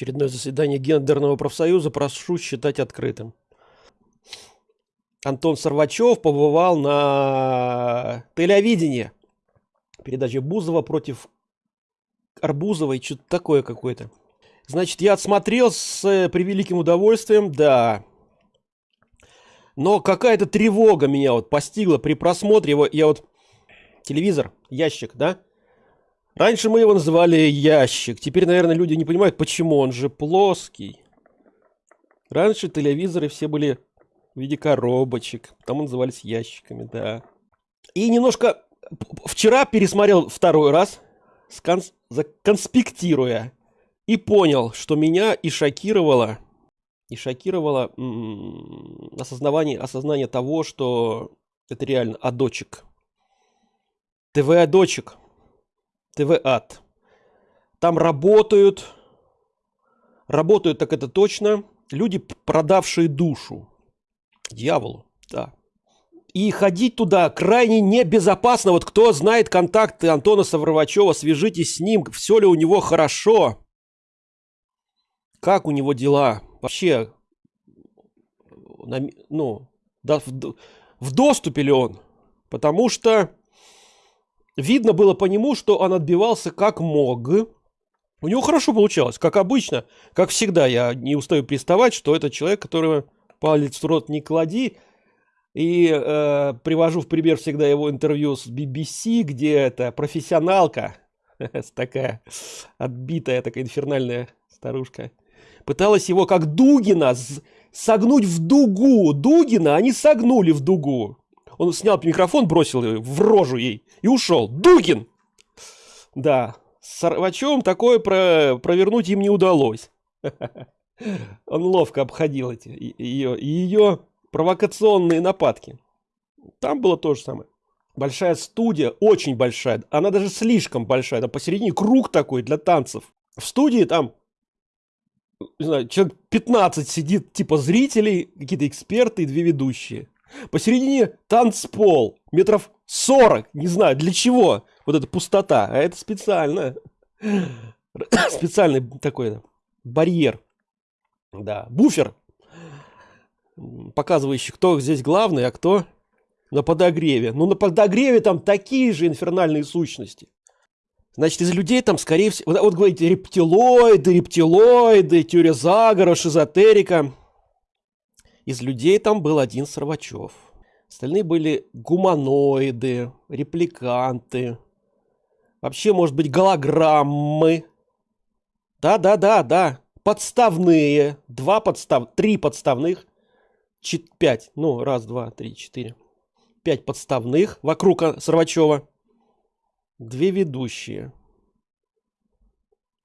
Очередное заседание гендерного профсоюза прошу считать открытым. Антон Сорвачев побывал на телевидении. Передача Бузова против Арбузовой, что-то такое какое-то. Значит, я отсмотрел с превеликим удовольствием, да. Но какая-то тревога меня вот постигла при просмотре его. Я вот телевизор, ящик, да? Раньше мы его называли ящик. Теперь, наверное, люди не понимают, почему он же плоский. Раньше телевизоры все были в виде коробочек. Там назывались ящиками, да. И немножко вчера пересмотрел второй раз, сконс... конспектируя. И понял, что меня и шокировало, и шокировало осознавание, осознание того, что это реально адочек. ТВ-адочек. ТВ-ад. Там работают, работают так это точно, люди, продавшие душу дьяволу, да. И ходить туда крайне небезопасно. Вот кто знает контакты Антона Савровачева, свяжитесь с ним, все ли у него хорошо. Как у него дела? Вообще, ну, да, в, в доступе ли он? Потому что видно было по нему, что он отбивался как мог. У него хорошо получалось, как обычно, как всегда. Я не устаю приставать, что это человек, которого палец в рот не клади. И э, привожу в пример всегда его интервью с BBC, где это профессионалка, такая отбитая, такая инфернальная старушка, пыталась его как Дугина согнуть в дугу. Дугина они согнули в дугу. Он снял микрофон, бросил в рожу ей и ушел. Дугин! Да, с Сорвачевым такое про провернуть им не удалось. Он ловко обходил эти ее, ее провокационные нападки. Там было то же самое. Большая студия, очень большая. Она даже слишком большая. Там посередине круг такой для танцев. В студии там, не знаю, человек 15 сидит, типа зрителей, какие-то эксперты и две ведущие. Посередине танцпол, метров 40, не знаю, для чего. Вот эта пустота, а это специально. Специальный такой барьер. Да, буфер, показывающий, кто здесь главный, а кто на подогреве. Ну, на подогреве там такие же инфернальные сущности. Значит, из людей там, скорее всего, вот, вот говорите, рептилоиды, рептилоиды, теория шизотерика. Из людей там был один Сорвачев. Остальные были гуманоиды, репликанты. Вообще, может быть, голограммы. Да-да-да, да подставные, два подстав, три подставных, чет, пять, ну, раз, два, три, четыре, пять подставных вокруг Сорвачева, две ведущие,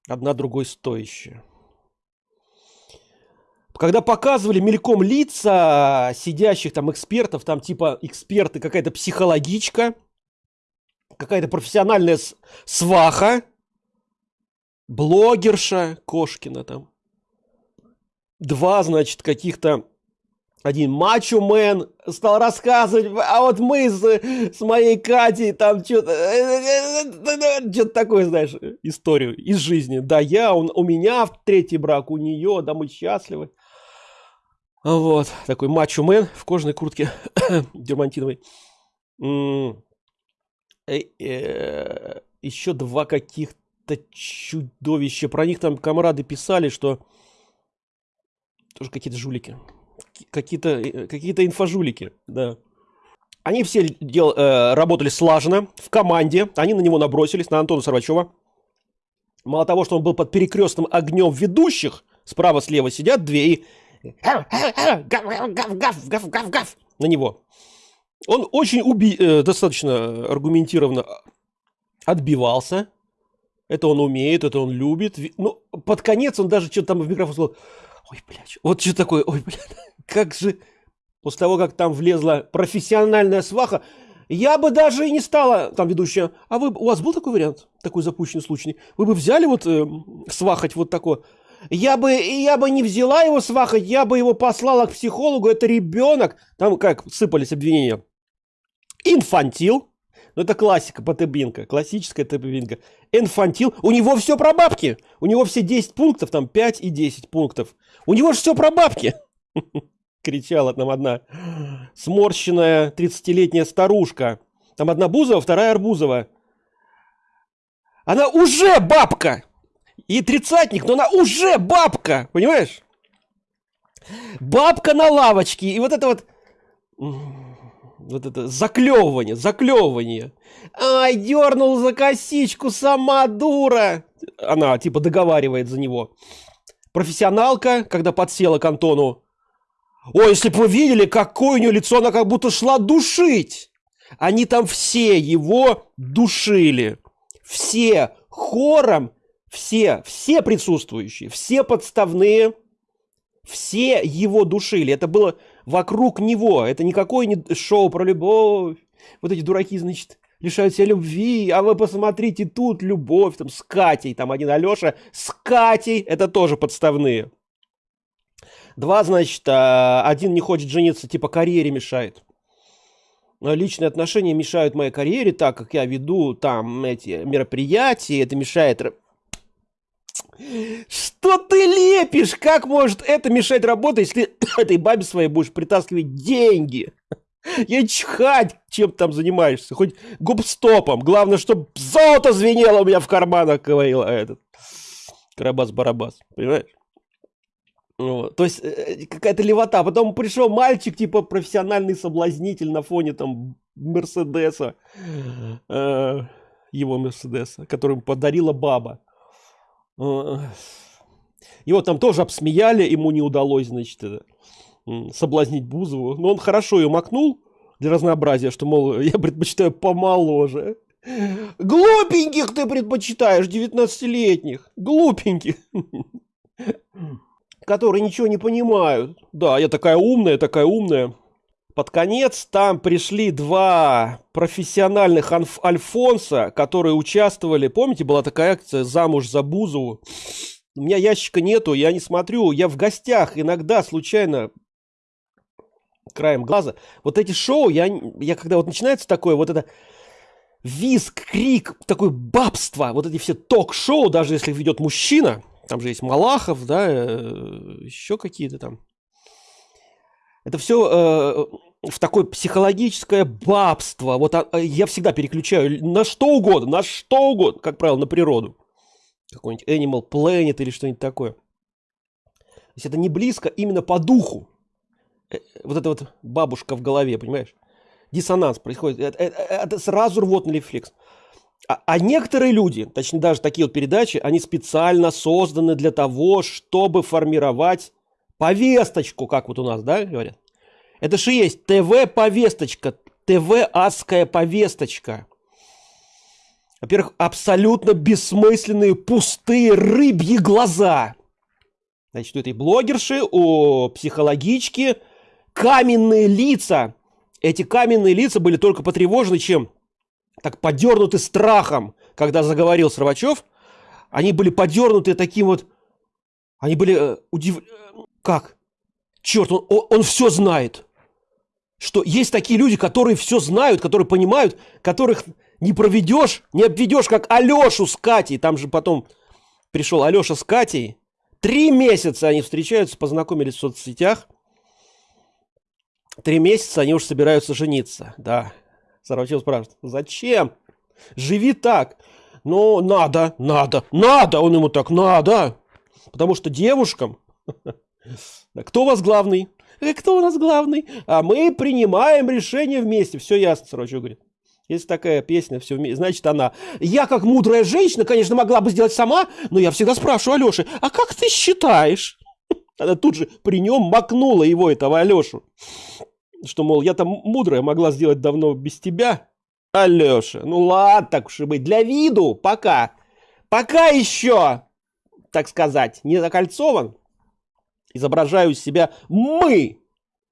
одна другой стоящая. Когда показывали мельком лица сидящих там экспертов, там типа эксперты, какая-то психологичка, какая-то профессиональная сваха, блогерша Кошкина там. Два, значит, каких-то один мачо-мен стал рассказывать, а вот мы с, с моей Катей там что-то, что-то такое, знаешь, историю из жизни. Да, я, он, у меня в третий брак, у нее, да, мы счастливы. Вот, такой мачо-мен в кожаной куртке дермантиновой. Э, э, еще два каких-то это чудовище. Про них там комрады писали, что тоже какие-то жулики. Какие-то э, какие-то инфожулики, да. Они все дел, э, работали слаженно, в команде. Они на него набросились, на Антона Сорвачева. Мало того, что он был под перекрестным огнем ведущих, справа-слева сидят две и... На него. Он очень уби... Э, достаточно аргументированно отбивался. Это он умеет, это он любит. Ну, под конец он даже что-то там в микрофон сказал, ой, блядь, вот что такое, ой, блядь, как же... После того, как там влезла профессиональная сваха, я бы даже и не стала, там ведущая, а вы, у вас был такой вариант, такой запущенный случай? Вы бы взяли вот э, свахать вот такое? Я бы, я бы не взяла его свахать, я бы его послала к психологу, это ребенок. Там как сыпались обвинения. Инфантил, Ну, это классика, ПТБинка, классическая ТПБинка. Инфантил, у него все про бабки. У него все 10 пунктов, там 5 и 10 пунктов. У него же все про бабки. Кричала там одна сморщенная 30-летняя старушка. Там одна Бузова, вторая Арбузова. Она уже бабка! И тридцатник, но она уже бабка! Понимаешь? Бабка на лавочке. И вот это вот вот это заклевывание, заклевывание. Ай, дернул за косичку, сама дура. Она типа договаривает за него. Профессионалка, когда подсела к Антону. Ой, если бы вы видели, какое у нее лицо, она как будто шла душить. Они там все его душили. Все хором, все, все присутствующие, все подставные, все его душили. Это было вокруг него. Это никакое не шоу про любовь. Вот эти дураки, значит, лишают себя любви, а вы посмотрите, тут любовь, там, с Катей, там один Алеша, с Катей, это тоже подставные. Два, значит, а, один не хочет жениться, типа карьере мешает. Личные отношения мешают моей карьере, так как я веду там эти мероприятия, это мешает что ты лепишь? Как может это мешать работать, если ты этой бабе своей будешь притаскивать деньги? Я чихать, чем там занимаешься. Хоть губстопом. Главное, чтобы золото звенело у меня в карманах, говорил этот. Карабас-барабас. Понимаешь? Вот. То есть э, какая-то левота. Потом пришел мальчик, типа профессиональный соблазнитель на фоне там Мерседеса. Э, его Мерседеса, который подарила баба. Его там тоже обсмеяли, ему не удалось, значит, соблазнить Бузову. Но он хорошо ее макнул для разнообразия, что, мол, я предпочитаю помоложе. Глупеньких ты предпочитаешь, 19-летних. Глупеньких. Которые ничего не понимают. Да, я такая умная, такая умная. Под конец там пришли два профессиональных Альфонса, которые участвовали. Помните, была такая акция «Замуж за Бузову»? У меня ящика нету, я не смотрю. Я в гостях иногда случайно краем глаза. Вот эти шоу, я, я когда вот начинается такое, вот это виск, крик, такое бабство, вот эти все ток-шоу, даже если ведет мужчина, там же есть Малахов, да, э, еще какие-то там. Это все э, в такое психологическое бабство. Вот а, а, я всегда переключаю на что угодно, на что угодно, как правило, на природу. Какой-нибудь Animal Planet или что-нибудь такое. То есть это не близко именно по духу. Э, вот эта вот бабушка в голове, понимаешь? Диссонанс происходит. Это, это, это сразу рвотный рефлекс. А, а некоторые люди, точнее даже такие вот передачи, они специально созданы для того, чтобы формировать повесточку, как вот у нас, да, говорят. Это же есть ТВ-повесточка, ТВ-адская повесточка. Во-первых, абсолютно бессмысленные, пустые рыбьи глаза. Значит, у этой блогерши, у психологички каменные лица. Эти каменные лица были только потревожены чем? Так подернуты страхом, когда заговорил Срывачев. Они были подернуты таким вот... Они были э, удив... Как? Черт, он, он, он все знает что есть такие люди, которые все знают, которые понимают, которых не проведешь, не обведешь, как Алешу с Катей. Там же потом пришел Алеша с Катей. Три месяца они встречаются, познакомились в соцсетях. Три месяца они уже собираются жениться. Да. Сарачев спрашивает, зачем? Живи так. Ну, надо, надо, надо. Он ему так, надо. Потому что девушкам... Кто у вас главный? Э, кто у нас главный? А мы принимаем решение вместе. Все ясно, Сорочев говорит. Есть такая песня, все вместе, значит она. Я, как мудрая женщина, конечно, могла бы сделать сама, но я всегда спрашиваю Алеши, а как ты считаешь? Она тут же при нем макнула его, этого Алешу. Что, мол, я там мудрая могла сделать давно без тебя. Алеша, ну ладно, так уж и быть. Для виду, пока. Пока еще, так сказать, не закольцован изображаю себя мы.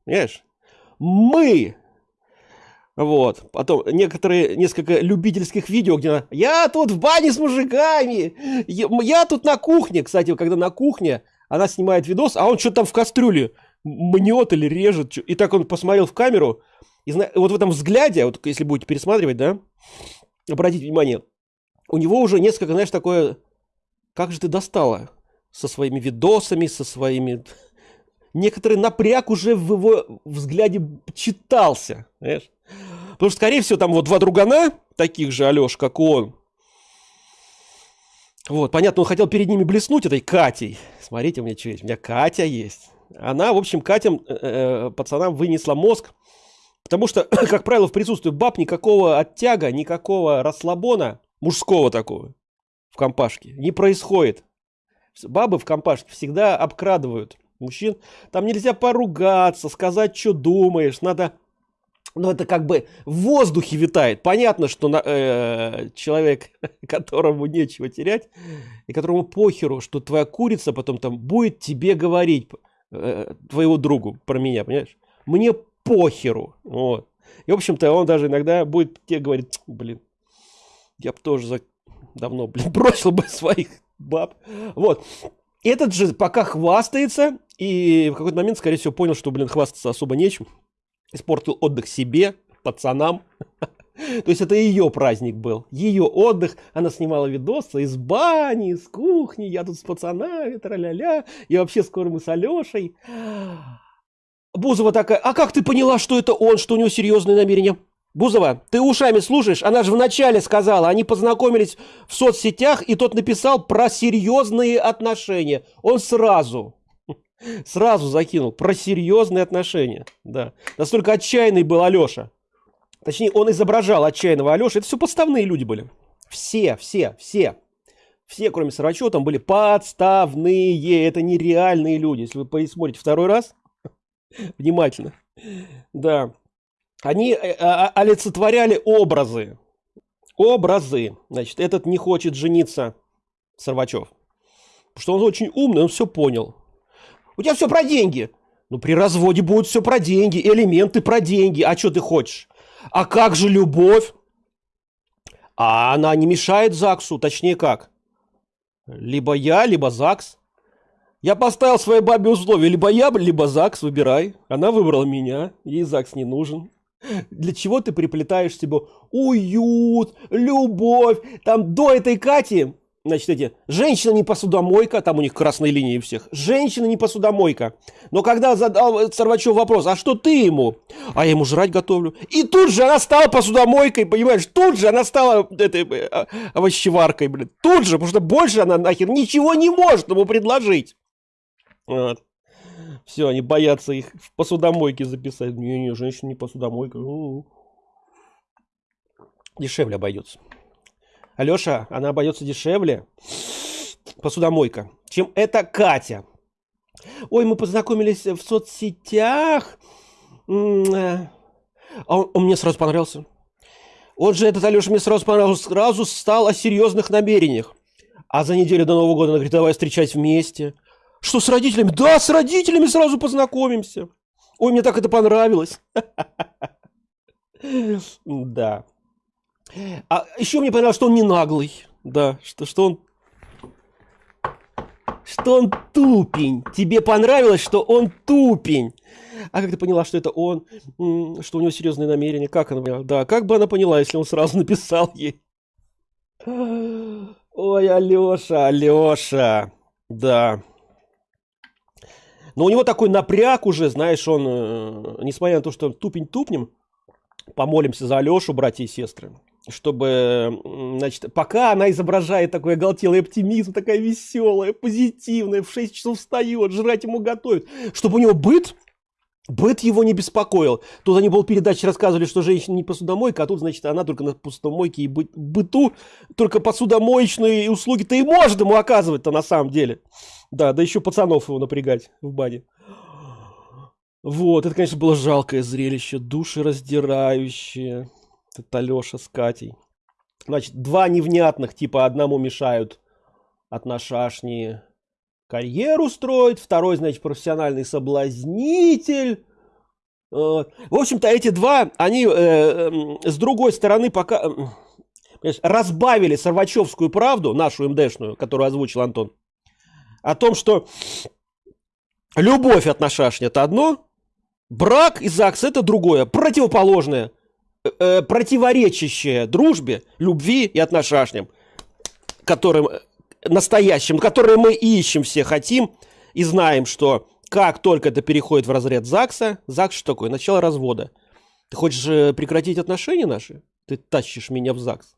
Понимаешь? Мы. Вот. Потом некоторые, несколько любительских видео, где я тут в бане с мужиками, я, я тут на кухне. Кстати, когда на кухне, она снимает видос, а он что-то там в кастрюле мнет или режет. И так он посмотрел в камеру, И вот в этом взгляде, вот если будете пересматривать, да, обратите внимание, у него уже несколько, знаешь, такое, как же ты достала со своими видосами, со своими... Некоторый напряг уже в его взгляде читался, знаешь. Потому что, скорее всего, там вот два другана, таких же, Алеш, как он, вот, понятно, он хотел перед ними блеснуть этой Катей. Смотрите, у меня что есть, у меня Катя есть. Она, в общем, Катям, э, э пацанам вынесла мозг, потому что, как правило, в присутствии баб никакого оттяга, никакого расслабона, мужского такого, в компашке, не происходит. Бабы в компашке всегда обкрадывают мужчин. Там нельзя поругаться, сказать, что думаешь, надо но это как бы в воздухе витает. Понятно, что на, э, человек, которому нечего терять, и которому похеру, что твоя курица потом там будет тебе говорить, э, твоему другу про меня, понимаешь? Мне похеру. Вот. И, в общем-то, он даже иногда будет тебе говорить, блин, я бы тоже за... давно, блин, бросил бы своих баб. Вот. Этот же пока хвастается, и в какой-то момент, скорее всего, понял, что, блин, хвастаться особо нечем испортил отдых себе, пацанам. То есть это ее праздник был, ее отдых. Она снимала видосы из бани, из кухни, я тут с пацанами, тра-ля-ля, и вообще скоро мы с Алешей. Бузова такая, а как ты поняла, что это он, что у него серьезные намерения? Бузова, ты ушами слушаешь? Она же вначале сказала, они познакомились в соцсетях, и тот написал про серьезные отношения. Он сразу. Сразу закинул про серьезные отношения. Да. Настолько отчаянный был Алеша. Точнее, он изображал отчаянного Алеша. Это все подставные люди были. Все, все, все. Все, кроме Сарачева, там были подставные. Это нереальные люди. Если вы посмотрите второй раз, внимательно. Да. Они э, а, а, олицетворяли образы. Образы. Значит, этот не хочет жениться, Сарвачев. Потому что он очень умный, он все понял. У тебя все про деньги. Ну, при разводе будет все про деньги, элементы про деньги. А что ты хочешь? А как же любовь? А она не мешает ЗАГСу, точнее как? Либо я, либо ЗАГС. Я поставил своей бабе условия, либо я, либо ЗАГС, выбирай. Она выбрала меня, ей ЗАГС не нужен. Для чего ты приплетаешь себе уют, любовь? Там до этой Кати Значит, эти, женщина не посудомойка, там у них красные линии всех. Женщина не посудомойка. Но когда задал Сорвачев вопрос, а что ты ему? А я ему жрать готовлю. И тут же она стала посудомойкой, понимаешь? Тут же она стала этой э, овощеваркой, блин. Тут же, потому что больше она нахер ничего не может ему предложить. Вот. Все, они боятся их в посудомойке записать. Не-не, женщина не посудомойка. Дешевле обойдется. Алеша, она обойдется дешевле, посудомойка, чем это Катя. Ой, мы познакомились в соцсетях. А он, он мне сразу понравился. Он же, этот Алеша, мне сразу понравился. Сразу стал о серьезных намерениях. А за неделю до Нового года она говорит, давай встречать вместе. Что, с родителями? Да, с родителями сразу познакомимся. Ой, мне так это понравилось. Да. А еще мне понравилось, что он не наглый. Да, что, что он... Что он тупень. Тебе понравилось, что он тупень. А как ты поняла, что это он? Что у него серьезные намерения? Как она поняла? Да, как бы она поняла, если он сразу написал ей? Ой, Алеша, Алеша. Да. Но у него такой напряг уже, знаешь, он, э, несмотря на то, что он тупень тупнем, помолимся за Алешу, братья и сестры чтобы, значит, пока она изображает такой оголтелый оптимизм, такая веселая, позитивная, в 6 часов встает, жрать ему готовит, чтобы у него быт, быт его не беспокоил. Тут они был передачи рассказывали, что женщина не посудомойка, а тут, значит, она только на посудомойке и бы, быту, только посудомоечные услуги-то и может ему оказывать-то на самом деле. Да, да еще пацанов его напрягать в бане. Вот, это, конечно, было жалкое зрелище, душераздирающее. Это Алеша с Катей. Значит, два невнятных, типа одному мешают от нашашни карьеру строить, второй, значит, профессиональный соблазнитель. В общем-то, эти два, они э, э, с другой стороны пока э, разбавили Сорвачевскую правду, нашу МДшную, которую озвучил Антон, о том, что любовь от нашашни это одно, Брак и ЗАГС это другое, противоположное, э, э противоречащее дружбе, любви и отношениям, которым настоящим, которые мы ищем все хотим и знаем, что как только это переходит в разряд ЗАГСа, ЗАГС что такое? Начало развода. Ты хочешь э, прекратить отношения наши? Ты тащишь меня в ЗАГС.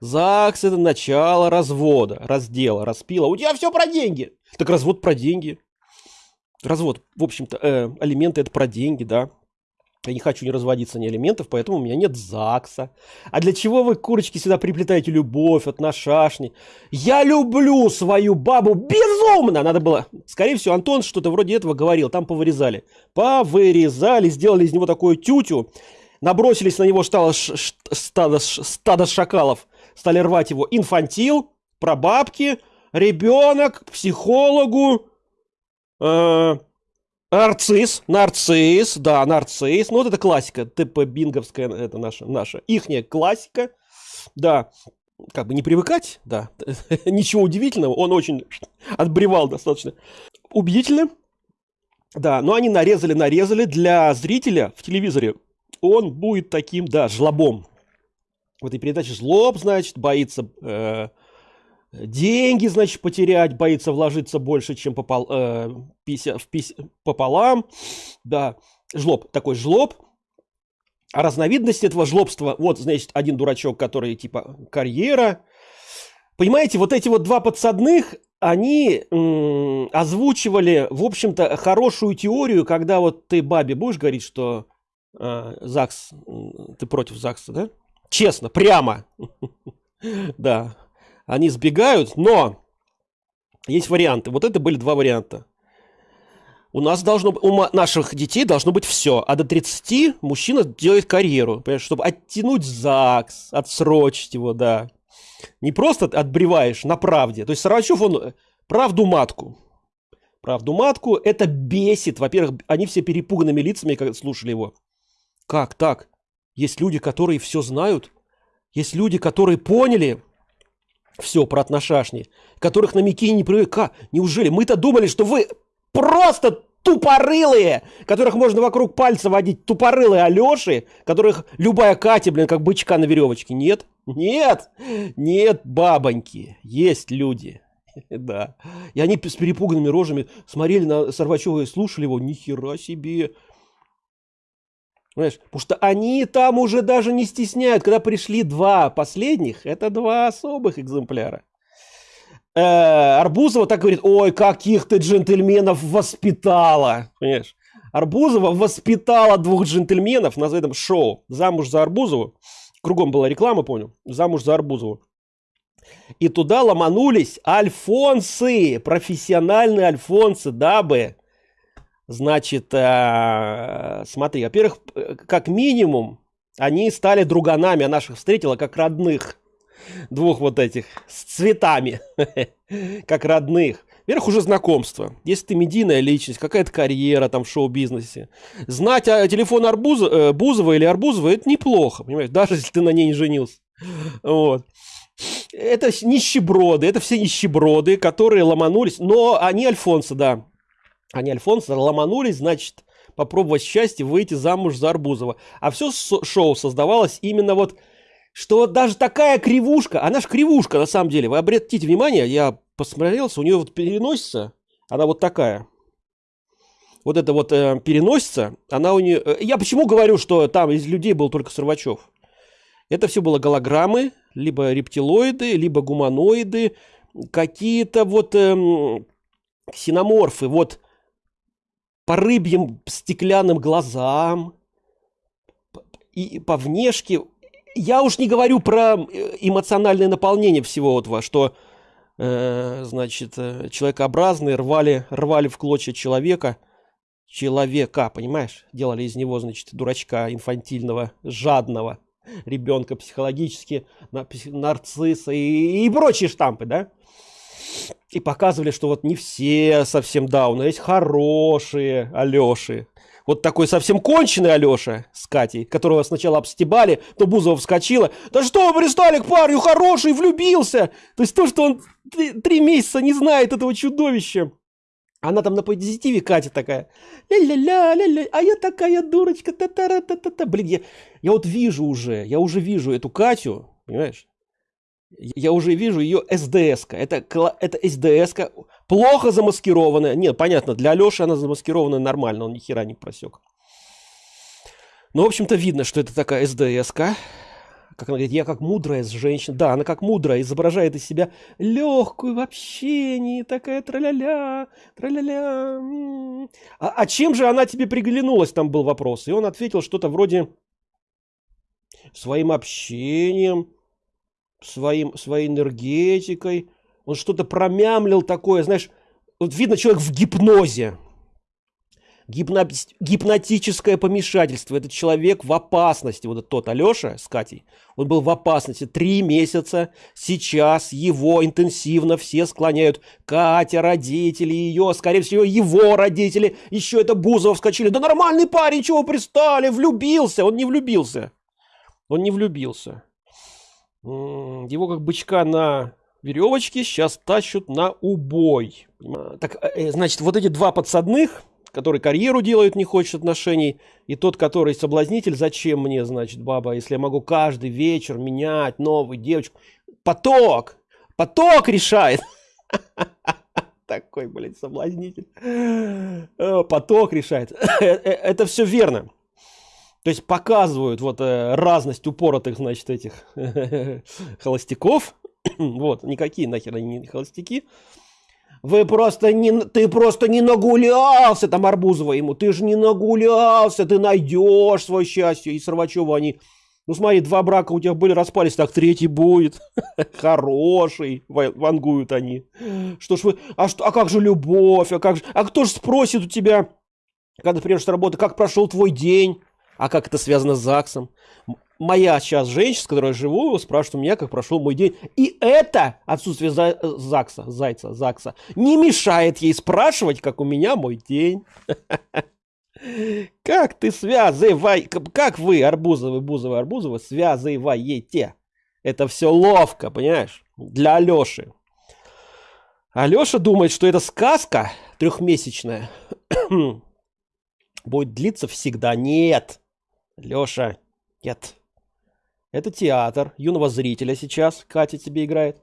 ЗАГС это начало развода, раздела, распила. У тебя все про деньги. Так развод про деньги. Развод, в общем-то, э, алименты это про деньги, да. Я не хочу не разводиться ни алиментов, поэтому у меня нет ЗАГСа. А для чего вы, курочки, сюда приплетаете любовь от нашашни? Я люблю свою бабу безумно! Надо было... Скорее всего, Антон что-то вроде этого говорил. Там повырезали. Повырезали, сделали из него такую тютю. Набросились на него стало стадо, стадо шакалов. Стали рвать его. Инфантил, про бабки, ребенок, психологу, э, Нарцисс, нарцисс, да, нарцисс. Ну, вот это классика, ТП Бинговская, это наша, наша, ихняя классика. Да, как бы не привыкать, да, ничего удивительного, он очень отбревал достаточно убедительно. Да, но они нарезали, нарезали для зрителя в телевизоре. Он будет таким, да, жлобом. В этой передаче жлоб, значит, боится э, деньги, значит, потерять, боится вложиться больше, чем попол, э, 50, в 50, пополам. Да, жлоб, такой жлоб. А разновидность этого жлобства, вот, значит, один дурачок, который типа карьера. Понимаете, вот эти вот два подсадных, они озвучивали, в общем-то, хорошую теорию, когда вот ты бабе будешь говорить, что э, ЗАГС, ты против ЗАГСа, да? Честно, прямо. Да, они сбегают, но есть варианты. Вот это были два варианта. У нас должно у наших детей должно быть все. А до 30 мужчина делает карьеру, чтобы оттянуть ЗАГС, отсрочить его, да. Не просто отбреваешь на правде. То есть Саранчев, он э, правду матку. Правду матку, это бесит. Во-первых, они все перепуганными лицами, когда слушали его. Как так? Есть люди, которые все знают. Есть люди, которые поняли, все про отношашни, которых на Микине не привыка. Неужели? Мы-то думали, что вы просто тупорылые, которых можно вокруг пальца водить, тупорылые Алеши, которых любая Катя, блин, как бычка на веревочке. Нет, нет, нет, бабоньки, есть люди. Да. И они с перепуганными рожами смотрели на Сорвачева и слушали его. Ни хера себе. Понимаешь? Потому что они там уже даже не стесняют. Когда пришли два последних, это два особых экземпляра. Э, Арбузова так говорит, ой, каких ты джентльменов воспитала. Понимаешь? Арбузова воспитала двух джентльменов на этом шоу «Замуж за Арбузову». Кругом была реклама, понял? «Замуж за Арбузову». И туда ломанулись альфонсы, профессиональные альфонсы, дабы Значит, э, смотри, во-первых, как минимум, они стали друганами, а наших встретила как родных. Двух вот этих, с цветами, как родных. Во-первых, уже знакомство. Если ты медийная личность, какая-то карьера там в шоу-бизнесе. Знать о телефон Арбуза, э, Бузова или Арбузова, это неплохо, понимаешь, даже если ты на ней не женился. Вот. Это нищеброды, это все нищеброды, которые ломанулись, но они Альфонса, да, они Альфонс ломанулись, значит, попробовать счастье выйти замуж за Арбузова. А все шоу создавалось именно вот, что вот даже такая кривушка, она же кривушка на самом деле, вы обратите внимание, я посмотрелся, у нее вот переносится, она вот такая. Вот это вот э, переносится, она у нее... Э, я почему говорю, что там из людей был только Сорвачев? Это все было голограммы, либо рептилоиды, либо гуманоиды, какие-то вот эм, ксеноморфы. Вот по рыбьим стеклянным глазам, и по внешке. Я уж не говорю про э, эмоциональное наполнение всего этого, что, э, значит, э, человекообразные рвали, рвали в клочья человека, человека, понимаешь? Делали из него, значит, дурачка инфантильного, жадного ребенка психологически, нарцисса и, и прочие штампы, да? И показывали, что вот не все совсем дауны, есть хорошие Алеши. Вот такой совсем конченый Алеша с Катей, которого сначала обстебали, то Бузова вскочила. Да что вы пристали к парню, хороший, влюбился. То есть то, что он три месяца не знает этого чудовища. Она там на позитиве Катя такая. Ля-ля-ля, ля-ля, а я такая дурочка. Та -та -та -та -та -та. Блин, я, я вот вижу уже, я уже вижу эту Катю, понимаешь? Я уже вижу ее СДС. -ка. Это, это СДС, -ка, плохо замаскированная. Нет, понятно, для Алеши она замаскированная нормально, он ни хера не просек. Ну, в общем-то, видно, что это такая СДС. -ка как она говорит, я как мудрая женщина. Да, она как мудрая, изображает из себя легкую в общении, такая траля-ля, траля-ля. А, а чем же она тебе приглянулась, там был вопрос. И он ответил что-то вроде своим общением, своим, своей энергетикой. Он что-то промямлил такое, знаешь, вот видно человек в гипнозе гипно... гипнотическое помешательство. Этот человек в опасности. Вот тот Алеша с Катей, он был в опасности. Три месяца сейчас его интенсивно все склоняют. Катя, родители ее, скорее всего, его родители. Еще это Бузов вскочили. Да нормальный парень, чего пристали? Влюбился. Он не влюбился. Он не влюбился. Его как бычка на веревочке сейчас тащут на убой. Так, э, э, значит, вот эти два подсадных, который карьеру делает, не хочет отношений, и тот, который соблазнитель, зачем мне, значит, баба, если я могу каждый вечер менять новую девочку. Поток! Поток решает! Такой, блядь, соблазнитель. Э, поток решает. Это все верно. То есть показывают вот разность упоротых, значит, этих холостяков. Вот, никакие нахер они не холостяки. Вы просто не, ты просто не нагулялся, там Арбузова ему, ты же не нагулялся, ты найдешь свое счастье. И Сорвачева они, ну смотри, два брака у тебя были, распались, так третий будет. Хороший, вангуют они. Что ж вы, а, что, а как же любовь, а как же, а кто же спросит у тебя, когда ты приедешь с работы, как прошел твой день? А как это связано с ЗАГСом? моя сейчас женщина, с которой я живу, спрашивает у меня, как прошел мой день. И это отсутствие за, ЗАГСа, Зайца, ЗАГСа, не мешает ей спрашивать, как у меня мой день. Как ты связывай, как вы, Арбузовы, Бузовы, Арбузовы, связываете? Это все ловко, понимаешь? Для Алеши. Алеша думает, что эта сказка трехмесячная будет длиться всегда. Нет, Леша, нет. Это театр юного зрителя сейчас. Катя тебе играет.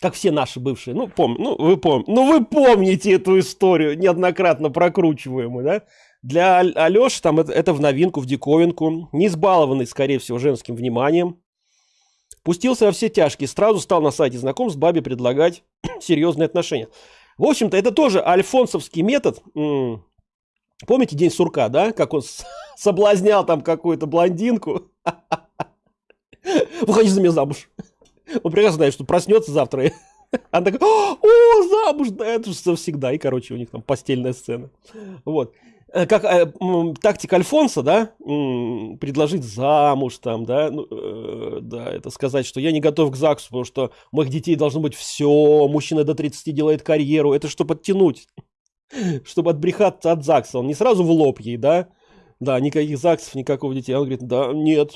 Как все наши бывшие. Ну, пом ну, вы пом ну, вы помните эту историю, неоднократно прокручиваемую, да? Для Алёши там это, это в новинку, в диковинку. Не избалованный, скорее всего, женским вниманием. Пустился во все тяжкие. Сразу стал на сайте знакомств бабе предлагать серьезные отношения. В общем-то, это тоже альфонсовский метод. Помните День сурка, да? Как он соблазнял там какую-то блондинку. Выходи за меня замуж. Он прекрасно знает, что проснется завтра. И она такая, о, замуж, да, это же всегда. И, короче, у них там постельная сцена. Вот. Э, как э, тактика Альфонса, да, предложить замуж там, да, ну, э, да, это сказать, что я не готов к ЗАГСу, потому что у моих детей должно быть все, мужчина до 30 делает карьеру, это чтобы подтянуть, чтобы отбрехаться от ЗАГСа, он не сразу в лоб ей, да, да, никаких ЗАГСов, никакого детей, он говорит, да, нет,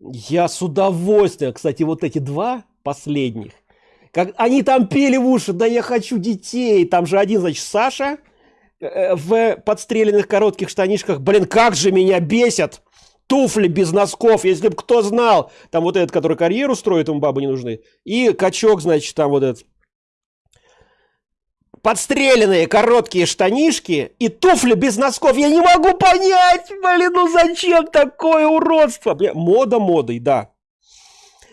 я с удовольствием, кстати, вот эти два последних, как они там пели в уши, да я хочу детей, там же один, значит, Саша э, в подстреленных коротких штанишках, блин, как же меня бесят, туфли без носков, если бы кто знал, там вот этот, который карьеру строит, ему бабы не нужны, и качок, значит, там вот этот, подстреленные короткие штанишки и туфли без носков. Я не могу понять, блин, ну зачем такое уродство? Мода модой, да.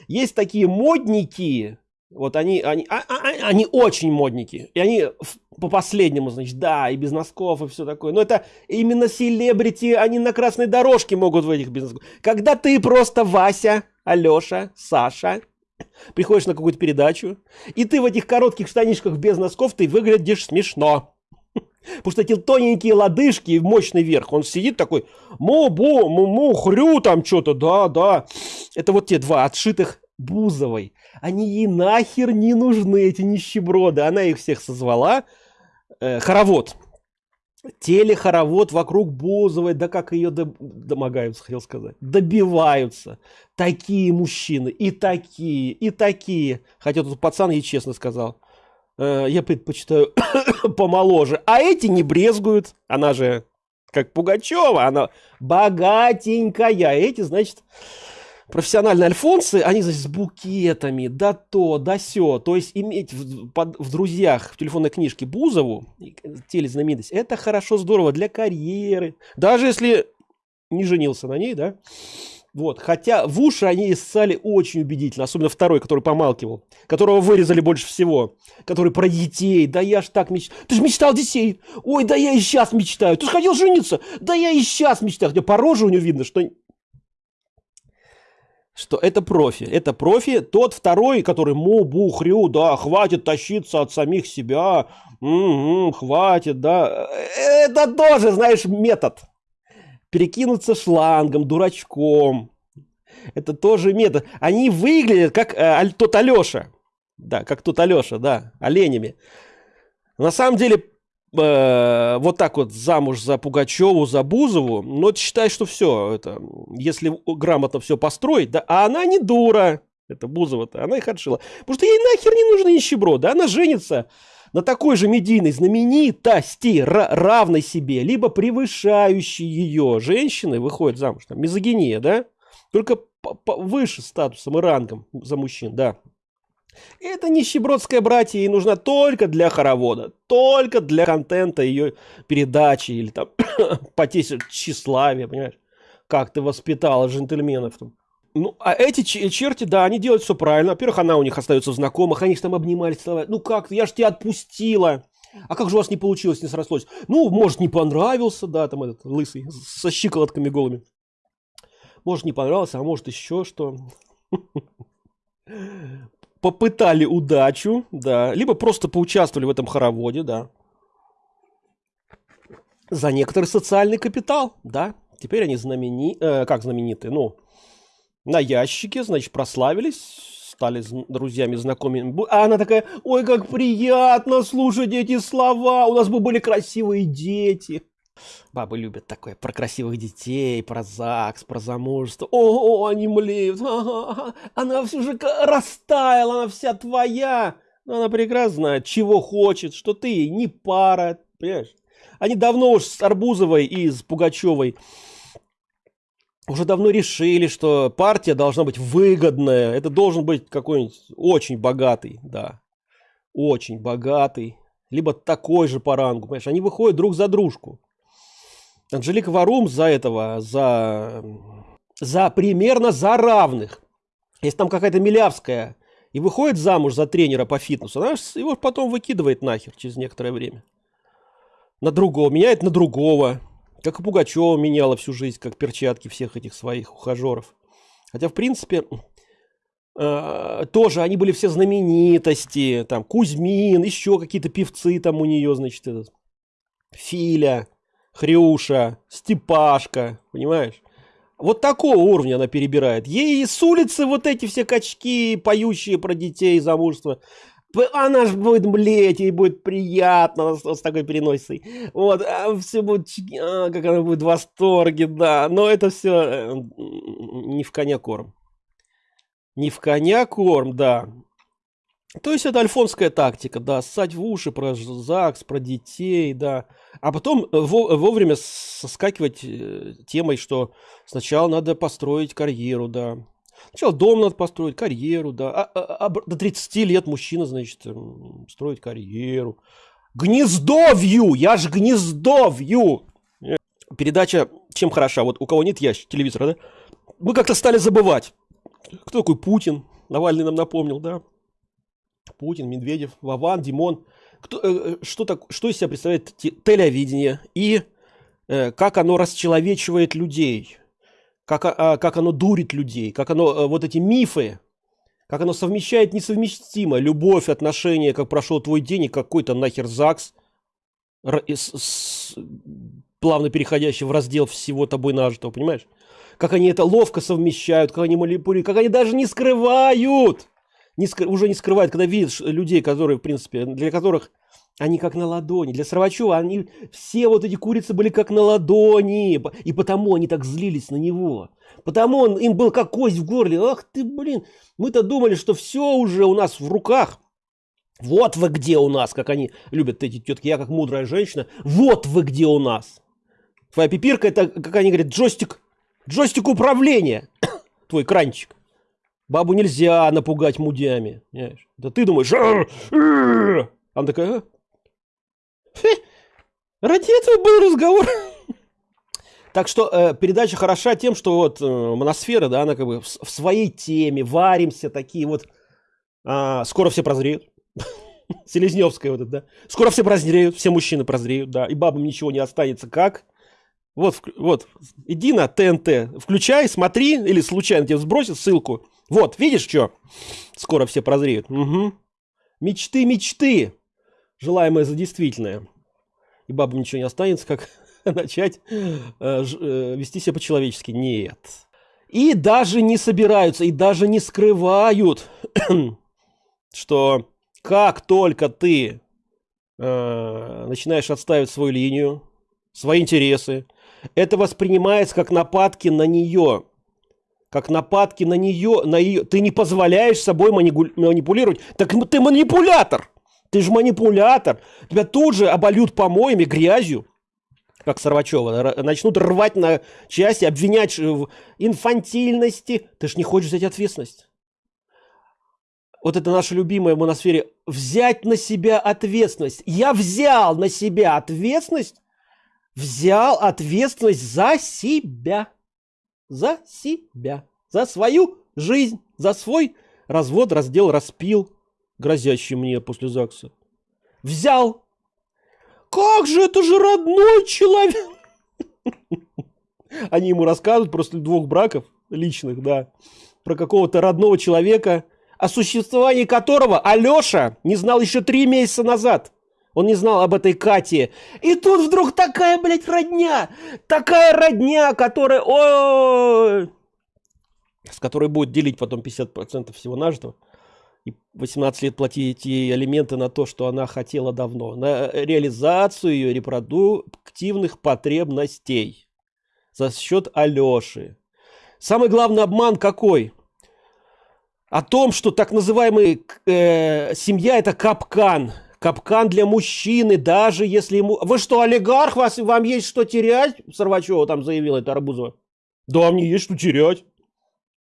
Есть такие модники, вот они, они, а, а, а, они очень модники. И они по последнему, значит, да, и без носков, и все такое. Но это именно селебрити, они на красной дорожке могут в этих без носков. Когда ты просто Вася, Алеша, Саша, приходишь на какую-то передачу, и ты в этих коротких штанишках без носков, ты выглядишь смешно. Потому что эти тоненькие лодыжки и мощный верх, он сидит такой, му-бу, му-му, там что-то, да-да. Это вот те два отшитых Бузовой. Они ей нахер не нужны, эти нищеброды. Она их всех созвала. Э, хоровод телехоровод вокруг Бузовой, да как ее домогаются, хотел сказать, добиваются. Такие мужчины, и такие, и такие. Хотя тут пацан ей честно сказал. э, я предпочитаю помоложе. А эти не брезгуют. Она же как Пугачева, она богатенькая. Эти, значит, профессиональные альфонсы, они, значит, с букетами, да то, да сё. То есть иметь в, под, в друзьях в телефонной книжке Бузову, телезнаменитость, это хорошо, здорово для карьеры. Даже если не женился на ней, да, вот, хотя в уши они ссали очень убедительно, особенно второй, который помалкивал, которого вырезали больше всего, который про детей, да я ж так мечтал, ты же мечтал детей, ой, да я и сейчас мечтаю, ты же хотел жениться, да я и сейчас мечтаю, хотя по роже у него видно, что что это профи, это профи, тот второй, который му бухрю, да, хватит тащиться от самих себя, м-м, хватит, да, это тоже, знаешь, метод, перекинуться шлангом, дурачком. Это тоже метод. Они выглядят как э, тот Алеша. Да, как тот Алеша, да, оленями. На самом деле, э, вот так вот замуж за Пугачеву, за Бузову, но ну, считай, что все, это, если грамотно все построить, да, а она не дура, это Бузова-то, она их отшила. Потому что ей нахер не нужно нищеброд, да, она женится на такой же медийной знаменитости, равной себе, либо превышающей ее женщины выходит замуж. Там, мизогиния, да? Только выше статусом и рангом за мужчин, да. Это нищебродская братья ей нужна только для хоровода, только для контента ее передачи или там потесить тщеславие, понимаешь? Как ты воспитала джентльменов там. Ну, а эти черти, да, они делают все правильно. Во-первых, она у них остается в знакомых, они же там обнимались, целовали. Ну как, я ж тебя отпустила. А как же у вас не получилось, не срослось? Ну, может, не понравился, да, там этот лысый, со щиколотками голыми. Может, не понравился, а может, еще что. Попытали удачу, да. Либо просто поучаствовали в этом хороводе, да. За некоторый социальный капитал, да. Теперь они знамени... Э, как знаменитые, ну, на ящике, значит, прославились, стали друзьями, знакомыми. А она такая, ой, как приятно слушать эти слова, у нас бы были красивые дети. Бабы любят такое, про красивых детей, про ЗАГС, про замужество. О, они млеют, ага, она все же растаяла, она вся твоя. Но она прекрасно знает, чего хочет, что ты не пара, понимаешь? Они давно уж с Арбузовой и с Пугачевой уже давно решили, что партия должна быть выгодная. Это должен быть какой-нибудь очень богатый, да. Очень богатый. Либо такой же по рангу, понимаешь. Они выходят друг за дружку. Анжелика Варум за этого, за, за примерно за равных. Если там какая-то Милявская и выходит замуж за тренера по фитнесу, она его потом выкидывает нахер через некоторое время. На другого, меняет на другого. Как и Пугачева меняла всю жизнь, как перчатки всех этих своих ухажеров. Хотя, в принципе, э, тоже они были все знаменитости. Там Кузьмин, еще какие-то певцы там у нее, значит, этот, Филя, Хрюша, Степашка, понимаешь? Вот такого уровня она перебирает. Ей с улицы вот эти все качки, поющие про детей, замужество, она же будет блеть, ей будет приятно с такой переносицей. Вот, а все будет, а, как она будет в восторге, да. Но это все э, не в коня корм. Не в коня корм, да. То есть это альфонская тактика, да, ссать в уши про ЗАГС, про детей, да. А потом вовремя соскакивать э, темой, что сначала надо построить карьеру, да. Сначала дом надо построить, карьеру, да. А, а, а до 30 лет мужчина, значит, строить карьеру. Гнездовью! Я ж гнездовью! Передача чем хороша? Вот у кого нет ящик телевизора, да? Мы как-то стали забывать. Кто такой Путин? Навальный нам напомнил, да? Путин, Медведев, Вован, Димон. Кто, э, э что, так, что из себя представляет телевидение и э, как оно расчеловечивает людей? как, а, как оно дурит людей, как оно, а, вот эти мифы, как оно совмещает несовместимо любовь, отношения, как прошел твой день и какой-то нахер ЗАГС, с, с, плавно переходящий в раздел всего тобой нажитого, понимаешь? Как они это ловко совмещают, как они манипулируют, как они даже не скрывают, не скры, уже не скрывают, когда видишь людей, которые, в принципе, для которых они как на ладони. Для Сарвачева они все вот эти курицы были как на ладони. И потому они так злились на него. Потому он им был как кость в горле. Ах ты, блин, мы-то думали, что все уже у нас в руках. Вот вы где у нас, как они любят эти тетки. Я как мудрая женщина. Вот вы где у нас. Твоя пипирка это, как они говорят, джойстик, джойстик управления. Твой кранчик. Бабу нельзя напугать мудями. Да ты думаешь, она такая, ради этого был разговор. Так что э, передача хороша тем, что вот э, моносфера, да, она как бы в, в своей теме, варимся такие вот. А, скоро все прозреют. Селезневская вот это, да. Скоро все прозреют, все мужчины прозреют, да, и бабам ничего не останется. Как? Вот, вот, иди на ТНТ, включай, смотри, или случайно тебе сбросит ссылку. Вот, видишь, что? Скоро все прозреют. Угу. Мечты, мечты. Желаемое за действительное. И бабам ничего не останется, как начать э, э, вести себя по-человечески. Нет. И даже не собираются, и даже не скрывают, что как только ты э, начинаешь отставить свою линию, свои интересы, это воспринимается как нападки на нее. Как нападки на нее, на ее. Ты не позволяешь собой манипулировать. Так ты манипулятор. Ты же манипулятор. Тебя тут же обольют помоями, грязью как Сорвачева, начнут рвать на части, обвинять в инфантильности. Ты же не хочешь взять ответственность. Вот это наша любимая в моносфере. Взять на себя ответственность. Я взял на себя ответственность. Взял ответственность за себя. За себя. За свою жизнь. За свой развод, раздел, распил, грозящий мне после ЗАГСа. Взял как же, это же родной человек. Они ему рассказывают просто двух браков личных, да, про какого-то родного человека, о существовании которого Алеша не знал еще три месяца назад. Он не знал об этой Кате. И тут вдруг такая, блядь, родня. Такая родня, которая... О, с которой будет делить потом 50% всего нажитого и 18 лет платить ей алименты на то, что она хотела давно, на реализацию ее репродуктивных потребностей за счет Алеши. Самый главный обман какой? О том, что так называемый э, семья это капкан. Капкан для мужчины, даже если ему... Вы что, олигарх, вас, вам есть что терять? Сорвачева там заявила это Арбузова. Да, мне есть что терять.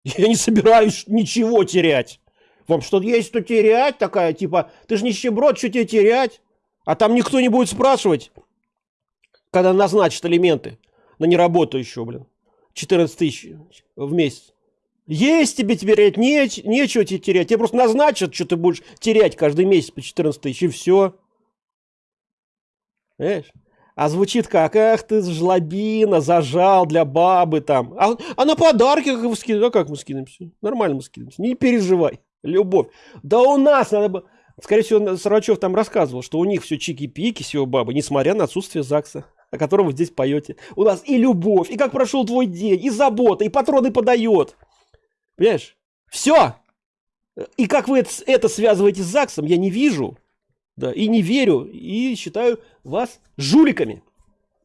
Я не собираюсь ничего терять. Вам что-то есть что терять такая, типа, ты же нищеброд, что тебе терять? А там никто не будет спрашивать, когда назначат элементы на неработающего, блин. 14 тысяч в месяц. Есть тебе терять, не, нечего тебе терять. Тебе просто назначат, что ты будешь терять каждый месяц по 14 тысяч, и все. Понимаешь? А звучит как, эх ты жлобина, зажал для бабы там. А, а на подарки как, скидываем? А как мы скидываемся? Нормально мы скидываемся, не переживай. Любовь. Да у нас надо бы... Скорее всего, Сарачев там рассказывал, что у них все чики-пики его бабы, несмотря на отсутствие ЗАГСа, о котором вы здесь поете. У нас и любовь, и как прошел твой день, и забота, и патроны подает. Понимаешь? Все. И как вы это, это связываете с ЗАГСом, я не вижу. Да, и не верю, и считаю вас жуликами,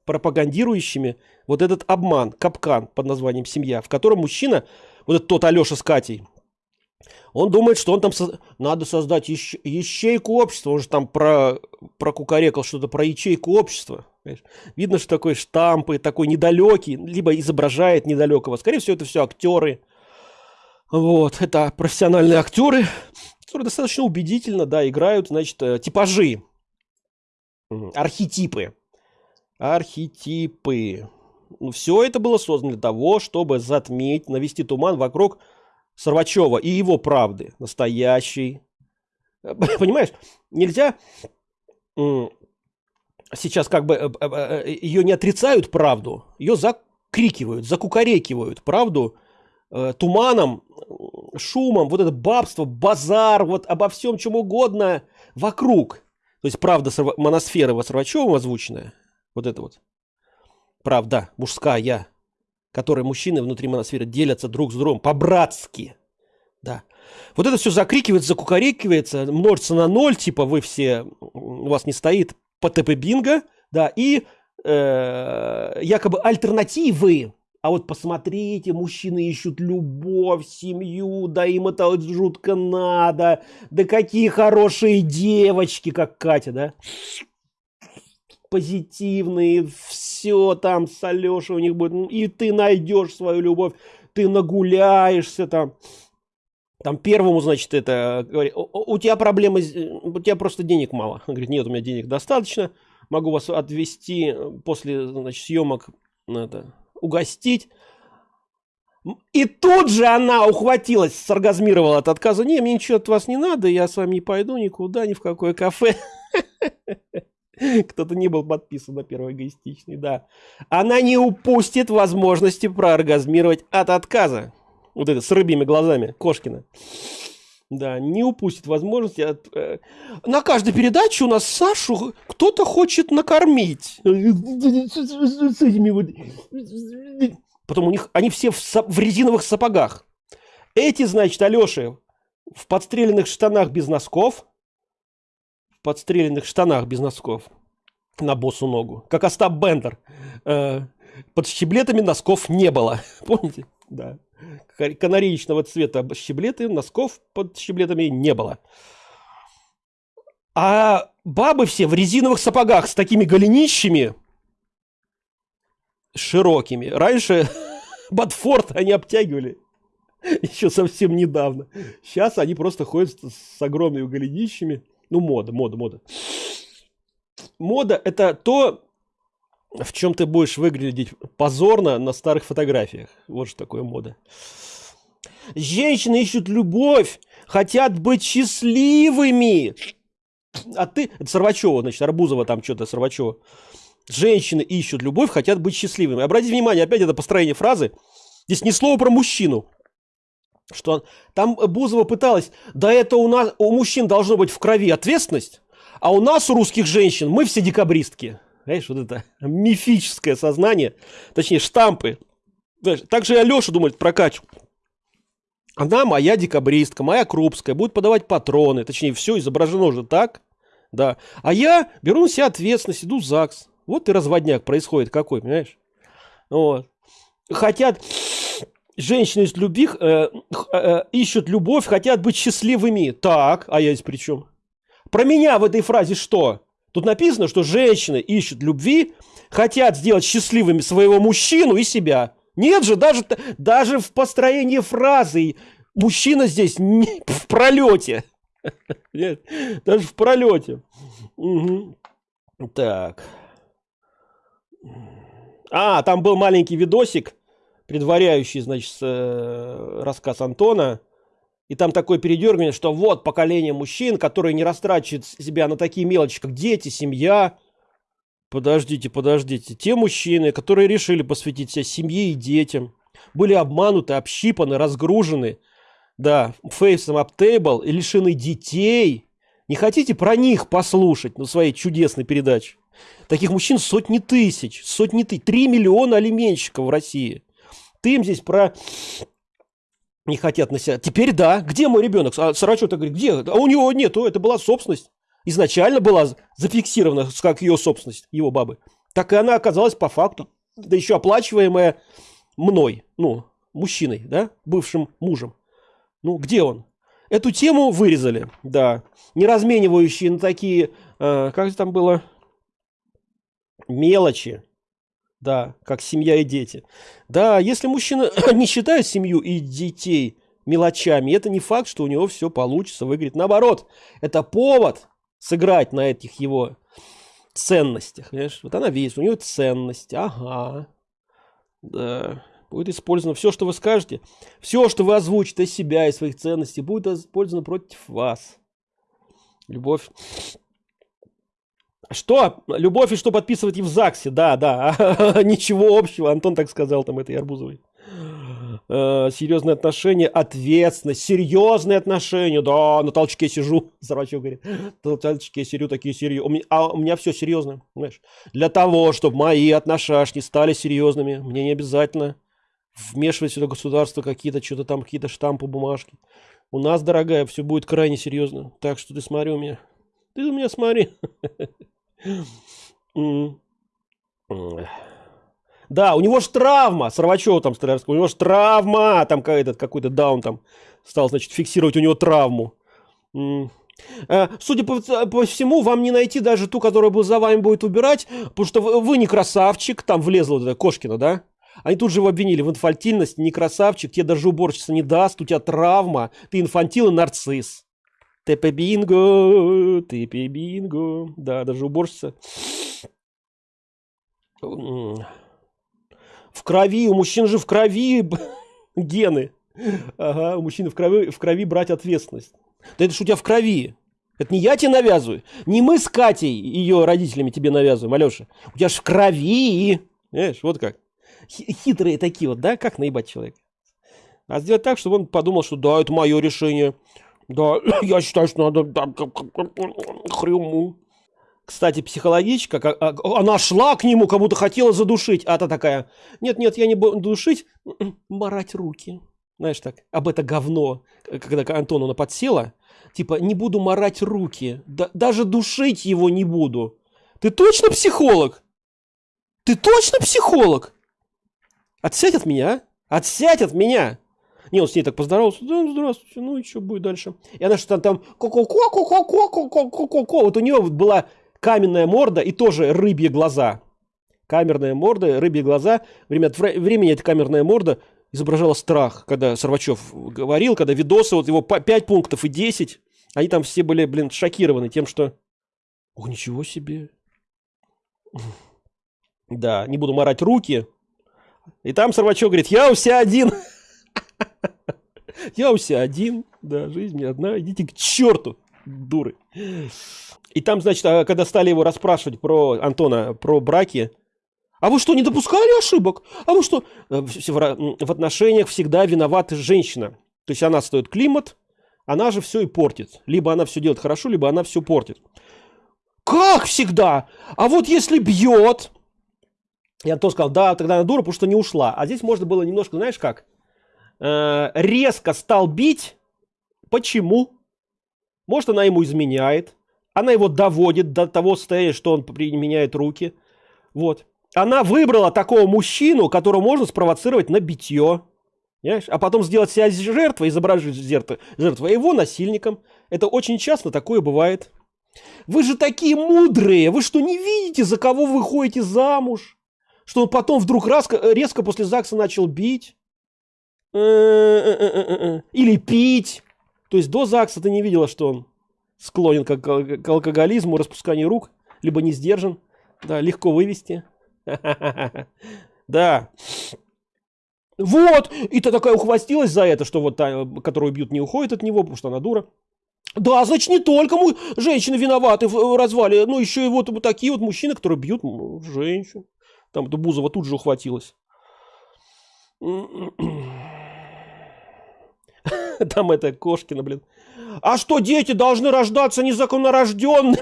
пропагандирующими вот этот обман, капкан под названием «Семья», в котором мужчина, вот этот тот Алеша с Катей, он думает, что он там со... надо создать ящ... ячейку общества. Он же там про, про кукарекал что-то про ячейку общества. Понимаешь? Видно, что такой штампы, такой недалекий, либо изображает недалекого. Скорее всего, это все актеры. Вот, это профессиональные актеры, которые достаточно убедительно, да, играют, значит, э, типажи, архетипы. Архетипы. Ну, все это было создано для того, чтобы затмить, навести туман вокруг Сорвачева и его правды, настоящей. Понимаешь, нельзя сейчас как бы э, э, э, ее не отрицают правду, ее закрикивают, закукарекивают правду туманом, шумом, вот это бабство, базар, вот обо всем чем угодно вокруг. То есть правда моносферы Сорвачева озвученная, вот это вот. Правда мужская, которые мужчины внутри моносферы делятся друг с другом по-братски. Да. Вот это все закрикивается, закукарекивается, множится на ноль, типа вы все, у вас не стоит ПТП бинго, да, и э, якобы альтернативы, А вот посмотрите, мужчины ищут любовь, семью, да им это жутко надо. Да какие хорошие девочки, как Катя, да? Позитивные, все там с Алешей у них будет. И ты найдешь свою любовь, ты нагуляешься там. Там первому, значит, это у тебя проблемы, у тебя просто денег мало. Он говорит, нет, у меня денег достаточно, могу вас отвезти после, значит, съемок, это, угостить. И тут же она ухватилась, соргазмировала от отказа. Не, мне ничего от вас не надо, я с вами не пойду никуда, ни в какое кафе. Кто-то не был подписан на первый эгоистичный, да. Она не упустит возможности прооргазмировать от отказа вот это с рыбьими глазами, Кошкина. Да, не упустит возможности. От, э, на каждой передаче у нас Сашу кто-то хочет накормить. Потом у них, они все в, в резиновых сапогах. Эти, значит, Алеши в подстреленных штанах без носков. В подстреленных штанах без носков. На босу ногу. Как Остап Бендер. Э, под щеблетами носков не было. Помните? Да канареечного цвета щеблеты, носков под щеблетами не было. А бабы все в резиновых сапогах с такими голенищами широкими. Раньше Батфорд они обтягивали еще совсем недавно. Сейчас они просто ходят с огромными голенищами. Ну, мода, мода, мода. Мода – это то, в чем ты будешь выглядеть позорно на старых фотографиях. Вот что такое мода. Женщины ищут любовь, хотят быть счастливыми. А ты, это Сорвачева, значит, Арбузова там что-то, Сорвачева. Женщины ищут любовь, хотят быть счастливыми. Обратите внимание, опять это построение фразы. Здесь ни слова про мужчину. Что там Бузова пыталась, да это у нас, у мужчин должно быть в крови ответственность, а у нас, у русских женщин, мы все декабристки. Знаешь, вот это мифическое сознание, точнее штампы. Также и Алеша думает про Катю. Она моя декабристка, моя крупская, будет подавать патроны, точнее, все изображено уже так, да. А я беру на себя ответственность, иду в ЗАГС. Вот и разводняк происходит какой, понимаешь? Вот. Хотят женщины из любви э, э, ищут любовь, хотят быть счастливыми. Так, а я здесь при чем? Про меня в этой фразе что? Тут написано, что женщины ищут любви, хотят сделать счастливыми своего мужчину и себя. Нет же, даже, даже в построении фразы мужчина здесь не, в пролете. Нет, даже в пролете. Угу. Так. А, там был маленький видосик, предваряющий, значит, э, рассказ Антона. И там такое передергивание, что вот поколение мужчин, которые не растрачивают себя на такие мелочи, как дети, семья. Подождите, подождите. Те мужчины, которые решили посвятить себя семье и детям, были обмануты, общипаны, разгружены, да, фейсом аптейбл и лишены детей. Не хотите про них послушать на своей чудесной передаче? Таких мужчин сотни тысяч, сотни тысяч, три миллиона алименщиков в России. Ты им здесь про не хотят на себя. Теперь да. Где мой ребенок? А Сарачев-то говорит, где? А у него нету, это была собственность. Изначально была зафиксирована как ее собственность, его бабы. Так и она оказалась по факту. Да еще оплачиваемая мной, ну, мужчиной, да, бывшим мужем. Ну, где он? Эту тему вырезали, да. Не разменивающие на такие, э, как там было, мелочи да, как семья и дети. Да, если мужчина не считает семью и детей мелочами, это не факт, что у него все получится, выиграть. Наоборот, это повод сыграть на этих его ценностях. Понимаешь? Вот она видит, у нее ценность, ага. Да, будет использовано все, что вы скажете, все, что вы озвучите из себя и своих ценностей, будет использовано против вас. Любовь что? Любовь и что подписывать и в ЗАГСе? Да, да. Ничего общего. Антон так сказал там этой Арбузовой. Э, серьезные отношения, ответственность, серьезные отношения. Да, на толчке сижу. Зарачев говорит. На толчке сижу, такие серьезные. А у меня все серьезно. Знаешь. Для того, чтобы мои отношения стали серьезными, мне не обязательно вмешивать сюда государство какие-то, что-то там, какие-то штампы, бумажки. У нас, дорогая, все будет крайне серьезно. Так что ты смотри у меня. Ты у меня смотри. Да, у него же травма, Сорвачева там Столярского, у него же травма, там этот какой-то даун там стал, значит, фиксировать у него травму. Э, судя по, по всему, вам не найти даже ту, которая за вами будет убирать, потому что вы, вы не красавчик, там влезла вот эта Кошкина, да? Они тут же его обвинили в инфантильности, не красавчик, тебе даже уборщица не даст, у тебя травма, ты инфантил и нарцисс. Тепе бинго, тепе бинго. Да, даже уборщица. В крови, у мужчин же в крови гены. Ага, у мужчины в крови, в крови брать ответственность. Да это ж у тебя в крови. Это не я тебе навязываю. Не мы с Катей, ее родителями тебе навязываем, Алеша. У тебя ж в крови. Знаешь, вот как. Хитрые такие вот, да? Как наебать человека? А сделать так, чтобы он подумал, что да, это мое решение. Да, я считаю, что надо да, хрюму. Кстати, психологичка, она шла к нему, как будто хотела задушить, а та такая, нет-нет, я не буду душить, марать руки. Знаешь так, об это говно, когда Антоновна подсела, типа, не буду марать руки, да, даже душить его не буду. Ты точно психолог? Ты точно психолог? Отсядь от меня, а? Отсядь от меня! Не, он с ней так поздоровался. Да, здравствуйте, ну и что будет дальше? И она что-то там ко-ко-ко-ко-ко-ко-ко-ко-ко. Вот у нее была каменная морда и тоже рыбьи глаза. Камерная морда, рыбьи глаза. Время от времени эта камерная морда изображала страх, когда Сорвачев говорил, когда видосы, вот его 5 пунктов и 10, они там все были, блин, шокированы тем, что... О, ничего себе. Да, не буду морать руки. И там Сорвачев говорит, я у себя один. Я у себя один. Да, жизнь не одна. Идите к черту, дуры. И там, значит, а, когда стали его расспрашивать про Антона, про браки, а вы что, не допускали ошибок? А вы что? Э, в отношениях всегда виновата женщина. То есть она стоит климат, она же все и портит. Либо она все делает хорошо, либо она все портит. Как всегда? А вот если бьет... Я то сказал, да, тогда она дура, потому что не ушла. А здесь можно было немножко, знаешь как? Э, резко стал бить. Почему? Может, она ему изменяет. Она его доводит до того состояния, что он применяет руки. Вот. Она выбрала такого мужчину, которого можно спровоцировать на битье. Понимаешь? А потом сделать себя жертвой, изображать жертву, жертву его насильником. Это очень часто такое бывает. Вы же такие мудрые. Вы что, не видите, за кого вы ходите замуж? Что он потом вдруг резко, резко после ЗАГСа начал бить? Или пить? То есть до ЗАГСа ты не видела, что он склонен к, к алкоголизму, распусканию рук, либо не сдержан. Да, легко вывести. Да. Вот, и ты такая ухвастилась за это, что вот та, которую бьют, не уходит от него, потому что она дура. Да, значит, не только мы, женщины виноваты в развале, но еще и вот такие вот мужчины, которые бьют женщин. Там Бузова тут же ухватилась. Там это Кошкина, блин. А что дети должны рождаться незаконнорожденными?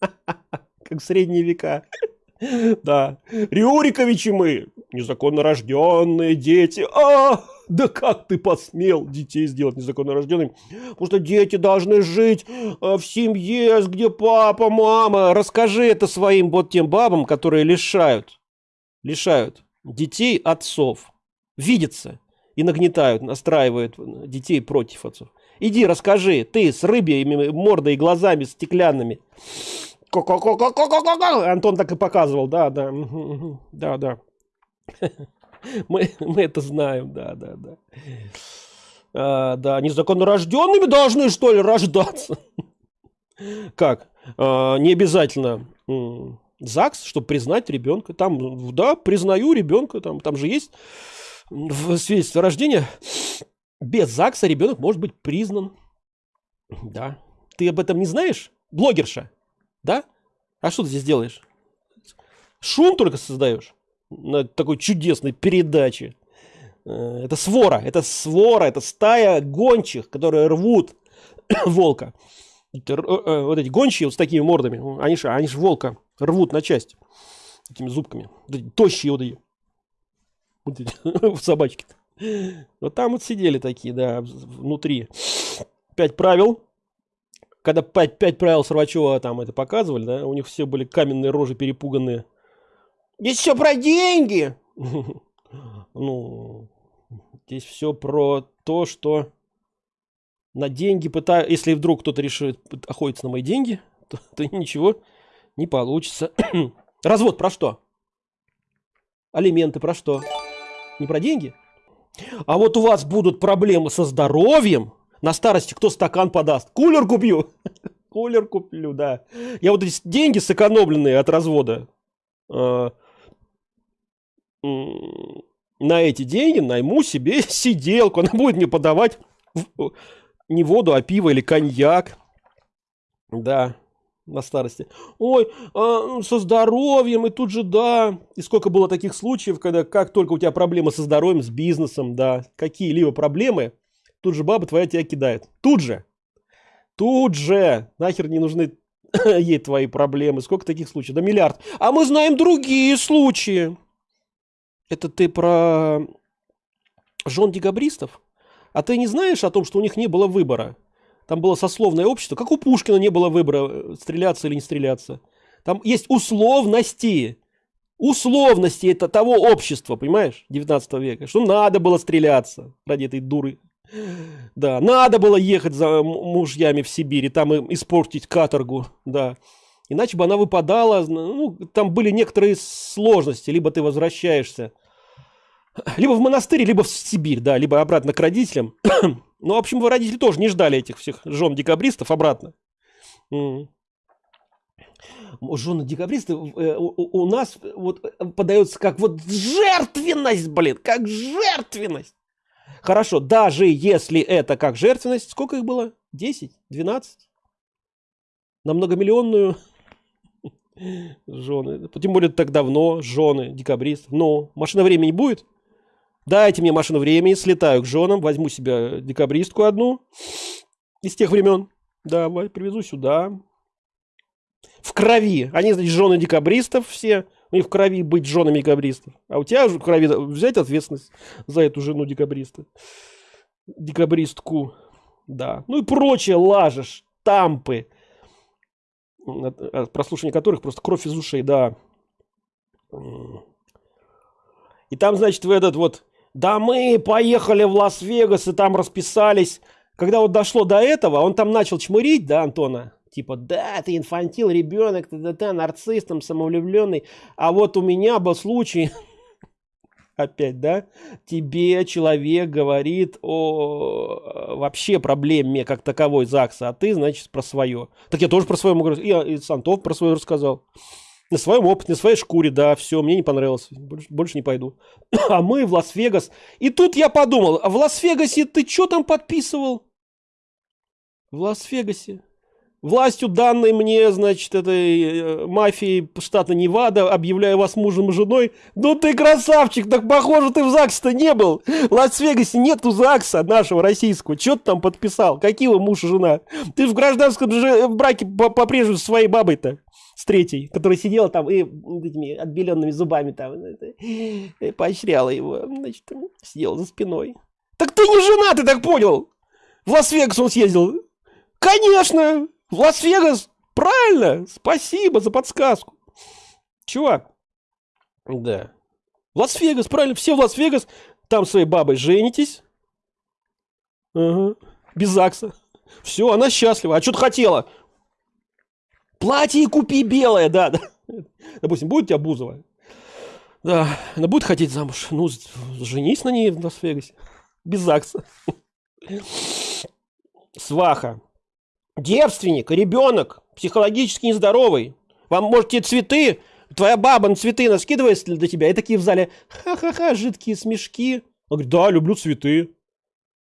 Как в средние века. Да. Рюриковичи мы, незаконно рожденные дети. А, да как ты посмел детей сделать незаконно рожденными? Потому что дети должны жить а, в семье, где папа, мама. Расскажи это своим вот тем бабам, которые лишают, лишают детей отцов. Видятся и нагнетают, настраивают детей против отцов. Иди расскажи, ты с рыбьями мордой и глазами стеклянными. Антон так и показывал, да, да, да, да. Мы, мы это знаем, да, да, да. А, да, незаконно должны, что ли, рождаться? Как? А, не обязательно ЗАГС, чтобы признать ребенка. Там, да, признаю ребенка, там, там же есть в свидетельстве о рождении. Без ЗАГСа ребенок может быть признан. Да. Ты об этом не знаешь? Блогерша. Да? А что ты здесь делаешь? Шум только создаешь на такой чудесной передаче. Э, это свора, это свора, это стая гончих, которые рвут волка. Э, э, вот эти гончие вот с такими мордами, они же, они волка рвут на части этими зубками. Тощие вот эти. Вот эти собачки. -то. Вот там вот сидели такие, да, внутри. Пять правил когда пять, пять правил Сорвачева там это показывали, да, у них все были каменные рожи перепуганные. Здесь все про деньги. Ну, здесь все про то, что на деньги пытаю... Если вдруг кто-то решит охотиться на мои деньги, то, то ничего не получится. Развод про что? Алименты про что? Не про деньги? А вот у вас будут проблемы со здоровьем. На старости кто стакан подаст? Кулер купил. Кулер куплю, да. Я вот эти деньги сэкономленные от развода э, на эти деньги найму себе сиделку. Она будет мне подавать не воду, а пиво или коньяк. Да на старости. Ой, а, со здоровьем, и тут же, да. И сколько было таких случаев, когда как только у тебя проблемы со здоровьем, с бизнесом, да, какие-либо проблемы, тут же баба твоя тебя кидает. Тут же. Тут же. Нахер не нужны ей твои проблемы. Сколько таких случаев? Да миллиард. А мы знаем другие случаи. Это ты про жен декабристов? А ты не знаешь о том, что у них не было выбора? Там было сословное общество, как у Пушкина не было выбора, э, стреляться или не стреляться. Там есть условности. Условности это того общества, понимаешь, 19 века. Что надо было стреляться ради этой дуры. Да, надо было ехать за мужьями в Сибирь и там им испортить каторгу, да. Иначе бы она выпадала, ну, там были некоторые сложности, либо ты возвращаешься, либо в монастырь, либо в Сибирь, да, либо обратно к родителям. Ну, в общем, родители тоже не ждали этих всех жен декабристов обратно. Жены декабристов э, у, нас вот э, подается как вот жертвенность, блин, как жертвенность. Хорошо, даже если это как жертвенность, сколько их было? 10? 12? На многомиллионную жены. Тем более так давно, жены декабристов. Но машина времени будет? Дайте мне машину времени, слетаю к женам, возьму себе декабристку одну из тех времен. Давай, привезу сюда. В крови. Они, значит, жены декабристов все. У них в крови быть женами декабристов. А у тебя в крови взять ответственность за эту жену декабриста. Декабристку. Да. Ну и прочее лажешь, тампы. Прослушивание которых просто кровь из ушей, да. И там, значит, в этот вот да мы поехали в Лас-Вегас и там расписались. Когда вот дошло до этого, он там начал чмырить, да, Антона? Типа, да, ты инфантил, ребенок, ты, да, ты нарцисс, там, самовлюбленный. А вот у меня был случай, опять, да, тебе человек говорит о вообще проблеме как таковой ЗАГСа, а ты, значит, про свое. Так я тоже про свое могу Я и Сантов про свое рассказал. На своем опыте, на своей шкуре, да, все, мне не понравилось, больше, больше не пойду. А мы в Лас-Вегас. И тут я подумал, а в Лас-Вегасе ты что там подписывал? В Лас-Вегасе. Властью данной мне, значит, этой э, мафии штата Невада, объявляю вас мужем и женой. Ну ты красавчик, так похоже ты в ЗАГСе-то не был. В Лас-Вегасе нету ЗАГСа нашего российского. Что ты там подписал? Какие вы муж и жена? Ты в гражданском браке по-прежнему с своей бабой-то с третьей, которая сидела там и этими отбеленными зубами там это, поощряла его, значит, сидела за спиной. Так ты не жена, ты так понял? В Лас-Вегас он съездил. Конечно, Лас-Вегас, правильно, спасибо за подсказку. Чувак, да. Лас-Вегас, правильно, все в Лас-Вегас, там своей бабой женитесь. Ага. Без ЗАГСа. Все, она счастлива. А что ты хотела? Платье купи белое, да, да. Допустим, будет у тебя Бузова. Да, она будет хотеть замуж. Ну, женись на ней в Лас-Вегасе. Без ЗАГСа. Сваха. Девственник, ребенок, психологически нездоровый. Вам, может, те цветы, твоя баба на цветы наскидывает для тебя, и такие в зале, ха-ха-ха, жидкие смешки. Он говорит, да, люблю цветы.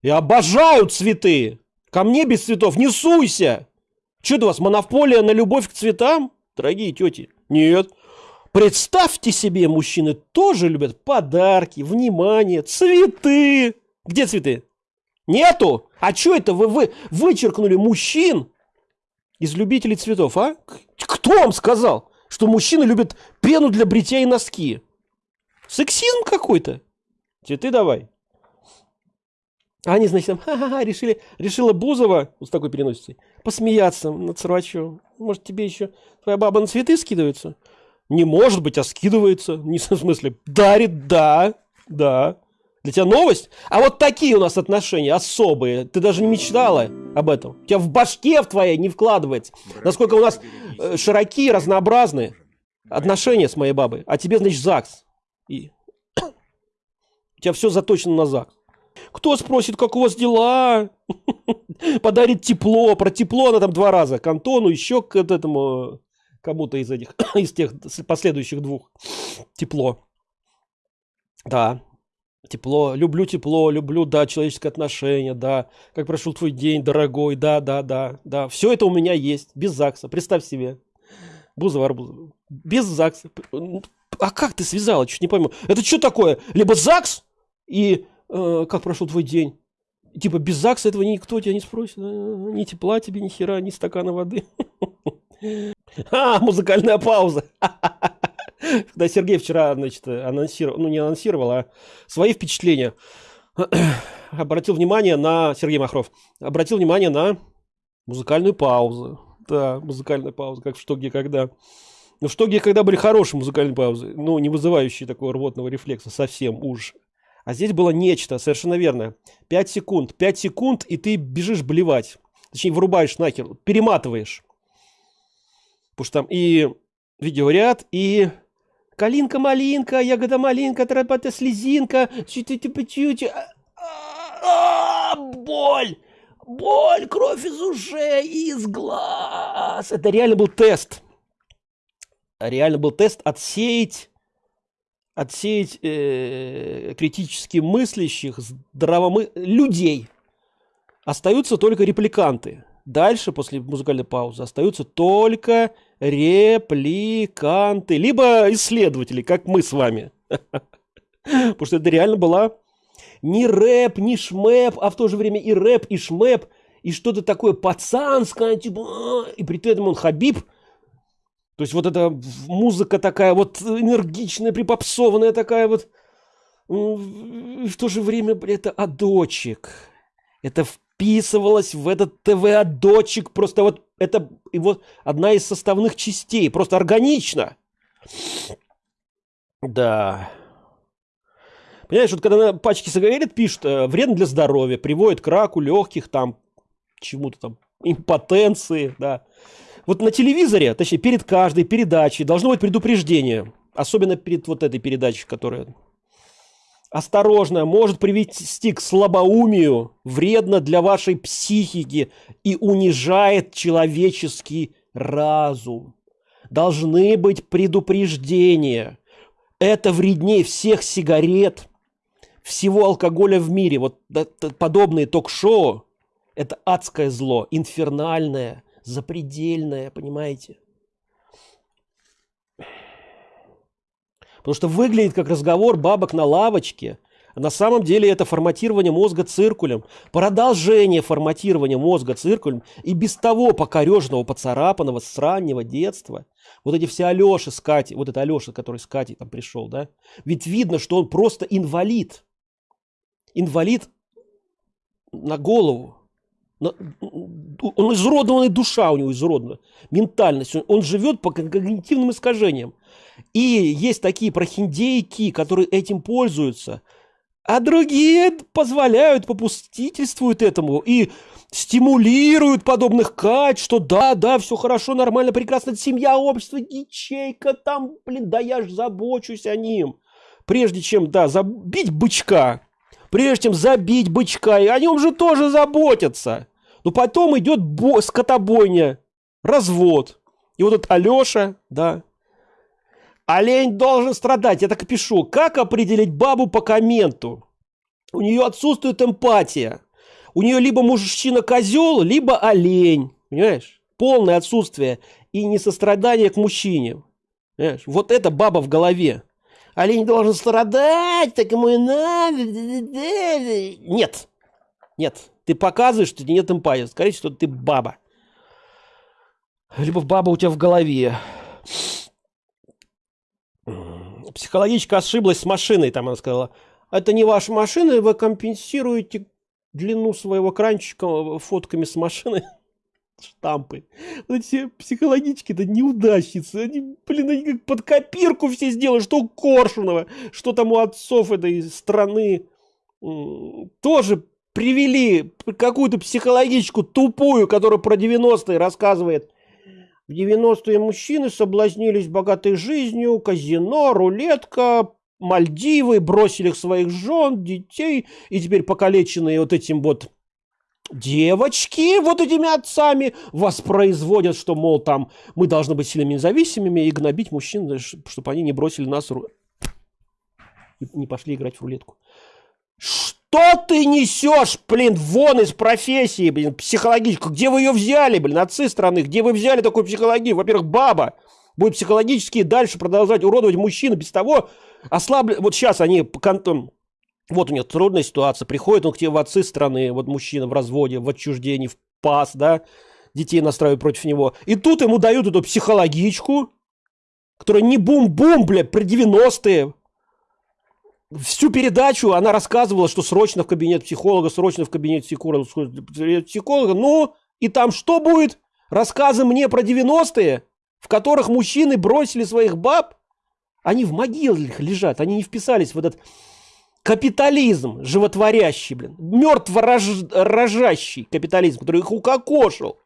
Я обожаю цветы. Ко мне без цветов не суйся. Что у вас, монополия на любовь к цветам? Дорогие тети, нет. Представьте себе, мужчины тоже любят подарки, внимание, цветы. Где цветы? Нету? А что это вы, вы вычеркнули мужчин из любителей цветов, а? Кто вам сказал, что мужчины любят пену для бритья и носки? Сексизм какой-то. Цветы давай. А они, значит, там, ха-ха-ха, решили, решила Бузова, вот с такой переносицей, посмеяться над Сарвачевым. Может, тебе еще твоя баба на цветы скидывается? Не может быть, а скидывается. Не в смысле, дарит, да, да. Для тебя новость? А вот такие у нас отношения особые. Ты даже не мечтала об этом. У тебя в башке в твоей не вкладывается. Насколько у нас э, широкие, разнообразные отношения с моей бабой. А тебе, значит, ЗАГС. И... у тебя все заточено на ЗАГС. Кто спросит, как у вас дела? Подарит тепло. Про тепло она там два раза. К Антону, еще к этому кому-то из этих, из тех последующих двух. Тепло. Да, Тепло, люблю тепло, люблю, да, человеческое отношение, да. Как прошел твой день, дорогой, да, да, да, да. Все это у меня есть, без ЗАГСа, представь себе. Бузова, Арбузова. Без ЗАГСа. А как ты связала, чуть не пойму. Это что такое? Либо ЗАГС и э, как прошел твой день? Типа без ЗАГСа этого никто тебя не спросит. Ни тепла тебе, ни хера, ни стакана воды. А, музыкальная пауза. Когда Сергей вчера, значит, анонсировал, ну не анонсировал, а свои впечатления, обратил внимание на, Сергей Махров, обратил внимание на музыкальную паузу. Да, музыкальная пауза, как в «Что, где, когда». Ну, «Что, где, когда» были хорошие музыкальные паузы, ну, не вызывающие такого рвотного рефлекса, совсем уж. А здесь было нечто, совершенно верно. 5 секунд, 5 секунд, и ты бежишь блевать. Точнее, вырубаешь нахер, перематываешь. Потому что там и видеоряд, и Калинка-малинка, ягода-малинка, тропата слезинка, чуть-чуть, а, боль, боль, кровь из ушей, из глаз. Это реально был тест. Реально был тест отсеять, отсеять э, критически мыслящих, здравомы... людей. Остаются только репликанты. Дальше, после музыкальной паузы, остаются только репликанты, либо исследователи, как мы с вами. Потому что это реально была не рэп, не шмэп, а в то же время и рэп, и шмэп, и что-то такое пацанское, типа, «А», и при этом он Хабиб. То есть вот эта музыка такая вот энергичная, припопсованная такая вот. В то же время это адочек. Это вписывалась в этот ТВ-дочек. Просто вот это его одна из составных частей. Просто органично. Да. Понимаешь, вот когда на пачке сигарет пишут, э, вредно для здоровья, приводит к раку легких, там, чему-то там, импотенции, да. Вот на телевизоре, точнее, перед каждой передачей должно быть предупреждение. Особенно перед вот этой передачей, которая осторожно, может привести к слабоумию, вредно для вашей психики и унижает человеческий разум. Должны быть предупреждения. Это вреднее всех сигарет, всего алкоголя в мире. Вот подобные ток-шоу – это адское зло, инфернальное, запредельное, понимаете? Потому что выглядит как разговор бабок на лавочке. На самом деле это форматирование мозга циркулем. Продолжение форматирования мозга циркулем и без того покорежного, поцарапанного с раннего детства. Вот эти все Алеши с Катей, вот это Алеша, который с Катей там пришел, да? Ведь видно, что он просто инвалид. Инвалид на голову. Он изуродованная душа у него изуродана. Ментальность. Он живет по когнитивным искажениям. И есть такие прохиндейки, которые этим пользуются, а другие позволяют, попустительствуют этому и стимулируют подобных кать, что да, да, все хорошо, нормально, прекрасно, семья, общество, ячейка, там, блин, да я ж забочусь о ним. Прежде чем, да, забить бычка, прежде чем забить бычка, и о нем же тоже заботятся. Но потом идет бо- скотобойня, развод. И вот этот Алеша, да, Олень должен страдать. Я так пишу. Как определить бабу по комменту? У нее отсутствует эмпатия. У нее либо мужчина-козел, либо олень. Понимаешь? Полное отсутствие и несострадание к мужчине. Понимаешь? Вот это баба в голове. Олень должен страдать, так ему и надо. Нет. Нет. Ты показываешь, что нет эмпатии. Скорее всего, ты баба. Либо баба у тебя в голове психологичка ошиблась с машиной, там она сказала, это не ваша машина, вы компенсируете длину своего кранчика фотками с машины. штампы. Эти психологические-то неудачницы. Они, блин, они как под копирку все сделали, что у Коршунова, что там у отцов этой страны. Тоже привели какую-то психологическую тупую, которая про 90-е рассказывает. В 90-е мужчины соблазнились богатой жизнью, казино, рулетка, Мальдивы, бросили своих жен, детей, и теперь покалеченные вот этим вот девочки вот этими отцами воспроизводят, что, мол, там мы должны быть сильными независимыми и гнобить мужчин, чтобы они не бросили нас и не пошли играть в рулетку. Что ты несешь, блин, вон из профессии, блин, психологическую? Где вы ее взяли, блин, отцы страны? Где вы взяли такую психологию? Во-первых, баба будет психологически дальше продолжать уродовать мужчину без того, ослаблен. Вот сейчас они вот у них трудная ситуация, приходит он к тебе в отцы страны, вот мужчина в разводе, в отчуждении, в пас, да, детей настраивают против него. И тут ему дают эту психологичку, которая не бум-бум, бля, при 90-е. Всю передачу она рассказывала, что срочно в кабинет психолога, срочно в кабинет психолога. Ну, и там что будет? Рассказы мне про 90-е, в которых мужчины бросили своих баб? Они в могилах лежат, они не вписались в этот капитализм животворящий, блин, мертво рожащий капитализм, который их укокошил.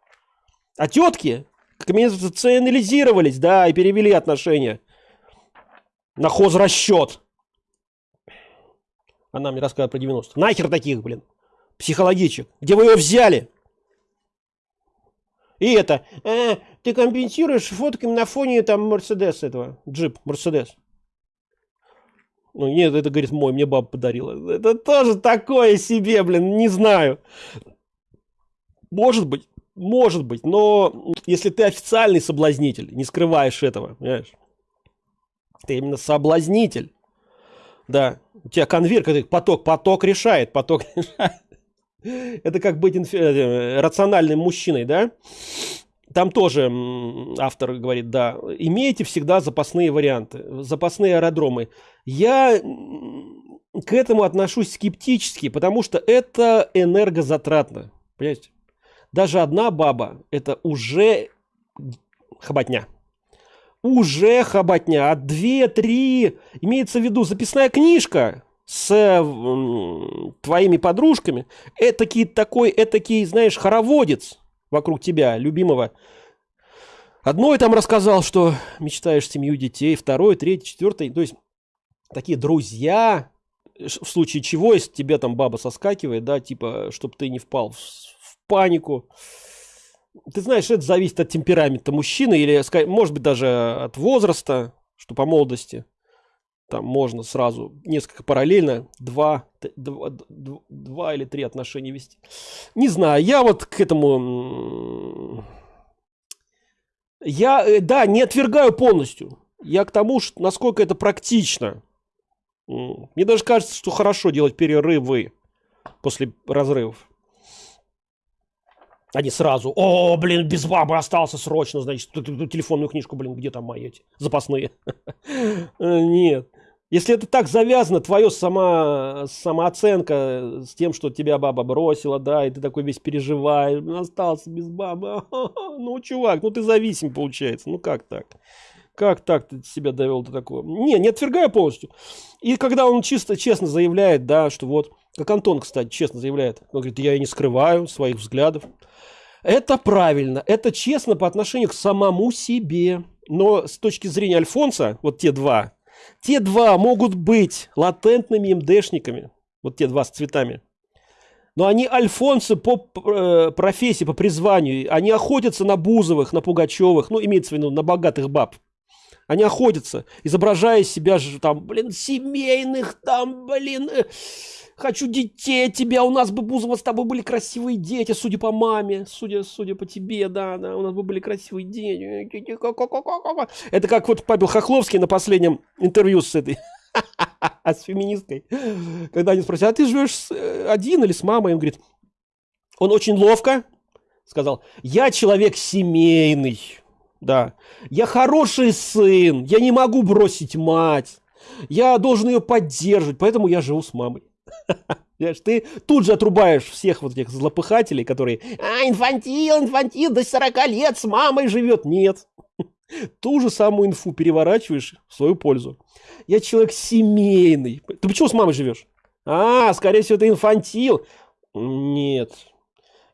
А тетки коммерциализировались, да, и перевели отношения на хозрасчет. Она мне рассказывает про 90 Нахер таких, блин, психологичек. Где вы ее взяли? И это, э, ты компенсируешь фотками на фоне там Мерседес этого, джип, Мерседес. Ну, нет, это, говорит, мой, мне баба подарила. Это тоже такое себе, блин, не знаю. Может быть, может быть, но если ты официальный соблазнитель, не скрываешь этого, понимаешь? Ты именно соблазнитель. Да, у тебя конверт, поток, поток решает, поток. Это как быть инфи- э, рациональным мужчиной, да? Там тоже автор говорит, да, имейте всегда запасные варианты, запасные аэродромы. Я к этому отношусь скептически, потому что это энергозатратно. Понимаете? Даже одна баба – это уже хоботня. Уже хоботня. А две, три, имеется в виду записная книжка с э, твоими подружками, этакий такой, этакий, знаешь, хороводец – вокруг тебя, любимого. Одной там рассказал, что мечтаешь семью детей, второй, третий, четвертый. То есть такие друзья, в случае чего, если тебе там баба соскакивает, да, типа, чтобы ты не впал в, в панику. Ты знаешь, это зависит от темперамента мужчины или, может быть, даже от возраста, что по молодости. Там можно сразу несколько параллельно, два, два, два или три отношения вести. Не знаю, я вот к этому... Я, э, да, не отвергаю полностью. Я к тому, что, насколько это практично. Мне даже кажется, что хорошо делать перерывы после разрывов. Они сразу, о, блин, без бабы остался срочно, значит, телефонную книжку, блин, где там мои эти запасные? Нет. Если это так завязано, твоя сама, самооценка с тем, что тебя баба бросила, да, и ты такой весь переживаешь, остался без бабы, ну, чувак, ну ты зависим, получается, ну как так? Как так ты себя довел до такого? Не, не отвергаю полностью. И когда он чисто, честно заявляет, да, что вот, как Антон, кстати, честно заявляет, он говорит, я и не скрываю своих взглядов. Это правильно, это честно по отношению к самому себе. Но с точки зрения Альфонса, вот те два, те два могут быть латентными МДшниками, вот те два с цветами. Но они альфонсы по э, профессии, по призванию. Они охотятся на Бузовых, на Пугачевых, ну, имеется в виду, на богатых баб. Они охотятся, изображая себя же там, блин, семейных, там, блин, э, Хочу детей тебя, у нас бы, Бузова, с тобой были красивые дети, судя по маме, судя, судя по тебе, да, да, у нас бы были красивые дети. Это как вот Павел Хохловский на последнем интервью с этой, с феминисткой, когда они спросили, а ты живешь э, один или с мамой? Он говорит, он очень ловко сказал, я человек семейный, да, я хороший сын, я не могу бросить мать, я должен ее поддерживать, поэтому я живу с мамой. Ты тут же отрубаешь всех вот этих злопыхателей, которые, а, инфантил, инфантил, до 40 лет с мамой живет. Нет. Ту же самую инфу переворачиваешь в свою пользу. Я человек семейный. Ты почему с мамой живешь? А, скорее всего, это инфантил. Нет.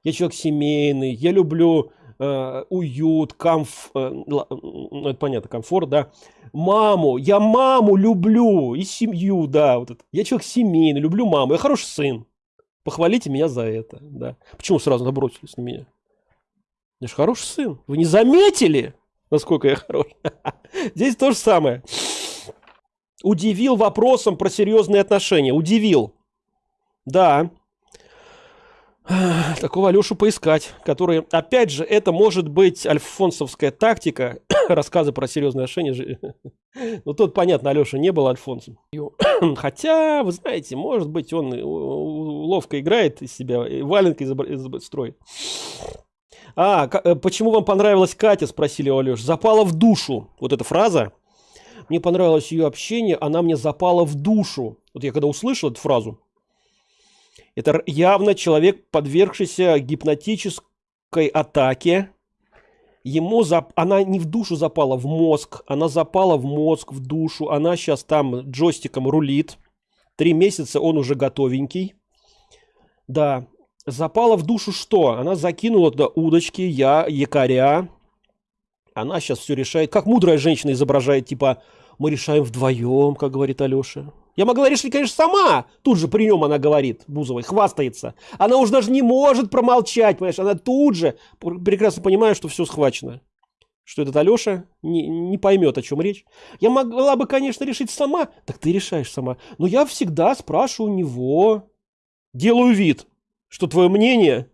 Я человек семейный. Я люблю э, уют, комф... Э, ну, это понятно, комфорт, да. Маму. Я маму люблю. И семью, да. Вот это. Я человек семейный, люблю маму. Я хороший сын. Похвалите меня за это, да. Почему сразу набросились на меня? Я же хороший сын. Вы не заметили, насколько я хорош? Здесь то же самое. Удивил вопросом про серьезные отношения. Удивил. Да. Такого Алешу поискать, который, опять же, это может быть альфонсовская тактика, рассказы про серьезные отношения. Ну, тут, понятно, Алеша не был альфонсом. Хотя, вы знаете, может быть, он ловко играет из себя, валенкой строит. А, э, почему вам понравилась Катя, спросили у Алеши. Запала в душу. Вот эта фраза. Мне понравилось ее общение, она мне запала в душу. Вот я когда услышал эту фразу, это явно человек, подвергшийся гипнотической атаке. Ему зап... она не в душу запала, в мозг. Она запала в мозг, в душу. Она сейчас там джойстиком рулит. Три месяца он уже готовенький. Да. Запала в душу что? Она закинула туда удочки, я, якоря. Она сейчас все решает. Как мудрая женщина изображает, типа, мы решаем вдвоем, как говорит Алеша. Я могла решить, конечно, сама. Тут же при нем она говорит, Бузовой, хвастается. Она уже даже не может промолчать, понимаешь? Она тут же прекрасно понимает, что все схвачено. Что этот Алеша не, не поймет, о чем речь. Я могла бы, конечно, решить сама. Так ты решаешь сама. Но я всегда спрашиваю у него. Делаю вид, что твое мнение,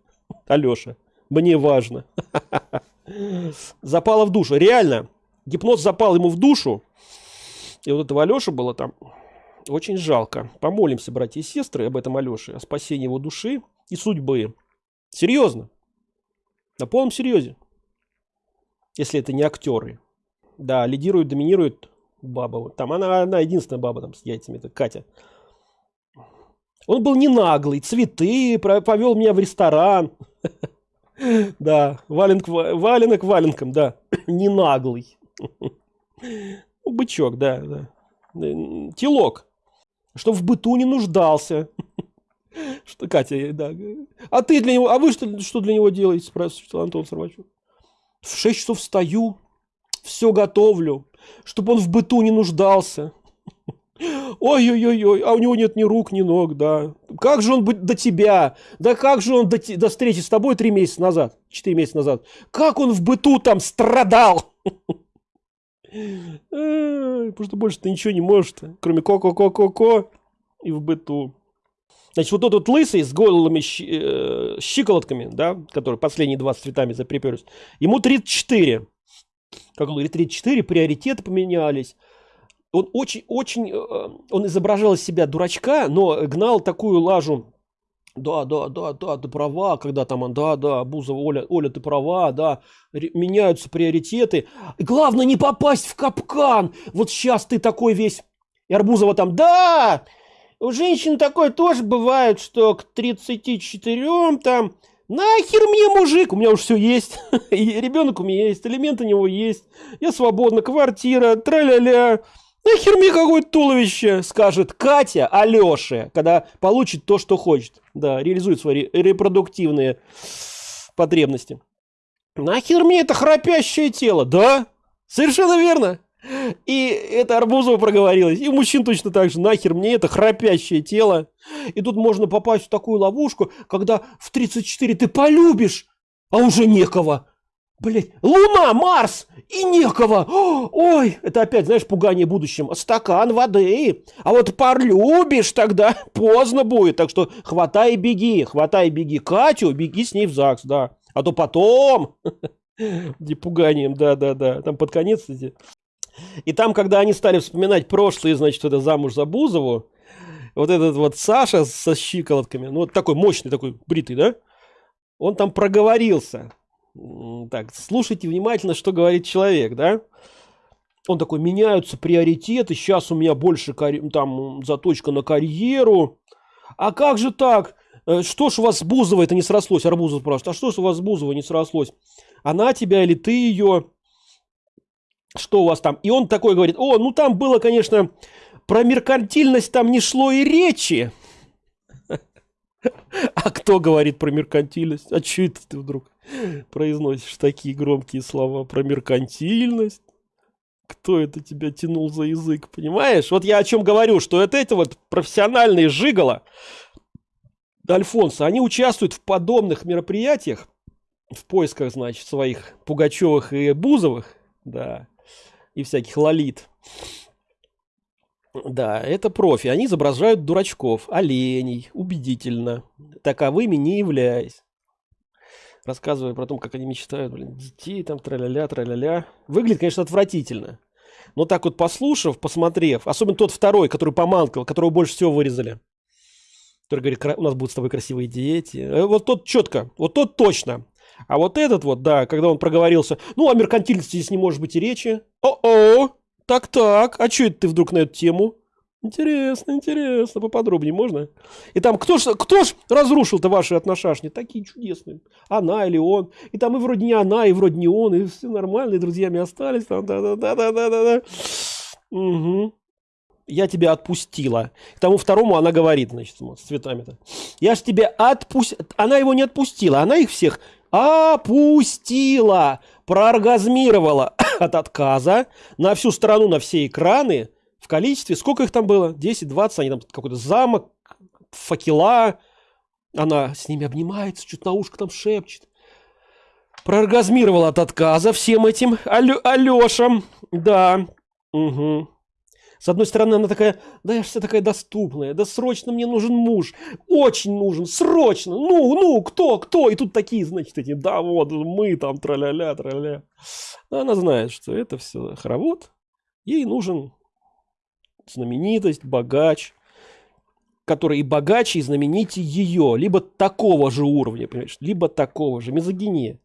Алеша, мне важно. Запало в душу. Реально, гипноз запал ему в душу. И вот этого Алеша было там очень жалко. Помолимся, братья и сестры, об этом Алёше, о спасении его души и судьбы. Серьезно. На полном серьезе. Если это не актеры. Да, лидирует, доминирует баба. Там она, она единственная баба там с яйцами, это Катя. Он был не наглый, цветы, повел меня в ресторан. Да, валенок, валенок валенком, да, не наглый. Ну, бычок, да, да. Телок что в быту не нуждался. Что, Катя, да. А ты для него, а вы что, что для него делаете, спрашивает Антон Сарвачев. В 6 часов встаю, все готовлю, чтобы он в быту не нуждался. Ой-ой-ой, а у него нет ни рук, ни ног, да. Как же он будет до тебя? Да как же он до, до встречи с тобой три месяца назад, четыре месяца назад? Как он в быту там страдал? Потому что больше ты ничего не можешь, кроме ко-ко-ко-ко-ко и в быту. Значит, вот тот вот лысый с голыми э, щиколотками, да, который последние два с цветами заприперлись, ему 34. Как он говорит, 34, приоритеты поменялись. Он очень, очень, э, он изображал из себя дурачка, но гнал такую лажу да, да, да, да, ты права, когда там, да, да, Бузова, Оля, Оля, ты права, да, меняются приоритеты. Главное не попасть в капкан. Вот сейчас ты такой весь, и Арбузова там, да, у женщин такое тоже бывает, что к 34 там, нахер мне мужик, у меня уже все есть, и ребенок у меня есть, элемент у него есть, я свободна, квартира, тра-ля-ля, Нахер мне какое-то туловище, скажет Катя Алёше, когда получит то, что хочет. Да, реализует свои репродуктивные потребности. Нахер мне это храпящее тело? Да, совершенно верно. И это Арбузова проговорилось. И мужчин точно так же. Нахер мне это храпящее тело. И тут можно попасть в такую ловушку, когда в 34 ты полюбишь, а уже некого. Блять, Луна, Марс и некого. Ой, это опять, знаешь, пугание будущим. Стакан воды. А вот полюбишь тогда, поздно будет. Так что хватай и беги, хватай и беги Катю, беги с ней в ЗАГС, да. А то потом... Не пуганием, да-да-да. Там под конец эти... И там, когда они стали вспоминать прошлое, значит, это замуж за Бузову, вот этот вот Саша со щиколотками, ну, вот такой мощный, такой бритый, да, он там проговорился. Так, слушайте внимательно, что говорит человек, да? Он такой, меняются приоритеты, сейчас у меня больше там заточка на карьеру, а как же так? Э, что ж у вас с Бузовой это не срослось? Арбузов спрашивает, а что ж у вас с Бузовой не срослось? Она тебя или ты ее? Что у вас там? И он такой говорит, о, ну там было, конечно, про меркантильность там не шло и речи. А кто говорит про меркантильность? А что это ты вдруг произносишь такие громкие слова про меркантильность? Кто это тебя тянул за язык, понимаешь? Вот я о чем говорю, что это эти вот профессиональные жигала, Альфонса, они участвуют в подобных мероприятиях, в поисках, значит, своих Пугачевых и Бузовых, да, и всяких лолит. Да, это профи. Они изображают дурачков, оленей, убедительно, таковыми не являясь. Рассказывая про то, как они мечтают, блин, детей там, тра-ля-ля, тра-ля-ля. Выглядит, конечно, отвратительно. Но так вот послушав, посмотрев, особенно тот второй, который поманкал, которого больше всего вырезали, который говорит, у нас будут с тобой красивые дети. Э, вот тот четко, вот тот точно. А вот этот вот, да, когда он проговорился, ну, о меркантильности здесь не может быть и речи. О-о! Так-так, а что это ты вдруг на эту тему? Интересно, интересно, поподробнее можно? И там, кто ж, кто ж разрушил-то ваши отношения? Такие чудесные. Она или он. И там и вроде не она, и вроде не он, и все нормально, и друзьями остались. Там, да-да-да-да-да-да. Угу. Я тебя отпустила. К тому второму она говорит, значит, с цветами-то. Я ж тебя отпустила. Она его не отпустила, она их всех опустила, прооргазмировала от отказа на всю страну, на все экраны в количестве, сколько их там было? 10, 20, они там какой-то замок, факела, она с ними обнимается, чуть на ушко там шепчет. Прооргазмировала от отказа всем этим Алё, Алёшам, да, угу. С одной стороны, она такая, да я вся такая доступная, да срочно мне нужен муж, очень нужен, срочно, ну, ну, кто, кто? И тут такие, значит, эти, да вот, мы там, траля-ля, траля. Она знает, что это все хоровод, ей нужен знаменитость, богач, который и богаче, и знаменитее ее, либо такого же уровня, понимаешь, либо такого же, мизогиния.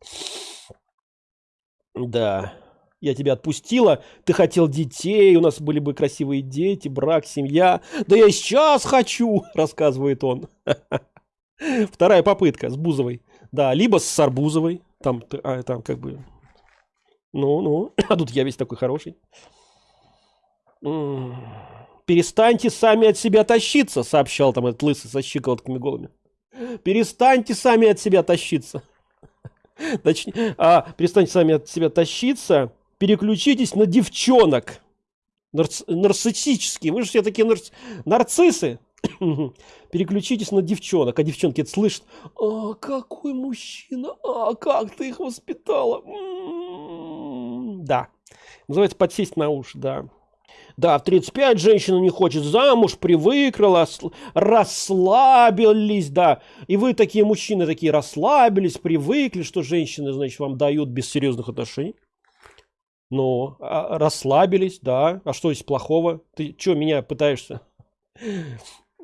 Да я тебя отпустила, ты хотел детей, у нас были бы красивые дети, брак, семья. Да я сейчас хочу, рассказывает он. Вторая попытка с Бузовой. Да, либо с Арбузовой. Там, а, там как бы... Ну, ну. А тут я весь такой хороший. Перестаньте сами от себя тащиться, сообщал там этот лысый со щиколотками голыми. Перестаньте сами от себя тащиться. Точнее, а, перестаньте сами от себя тащиться переключитесь на девчонок. Нарц... Нарциссические. Вы же все такие нарц... нарциссы. переключитесь на девчонок. А девчонки это слышат. А, какой мужчина. А, как ты их воспитала. М-м-м. Да. Называется подсесть на уши, да. Да, в 35 женщина не хочет замуж, привыкла, расслабились, да. И вы такие мужчины такие расслабились, привыкли, что женщины, значит, вам дают без серьезных отношений. Ну, а, расслабились, да. А что здесь плохого? Ты что, меня пытаешься?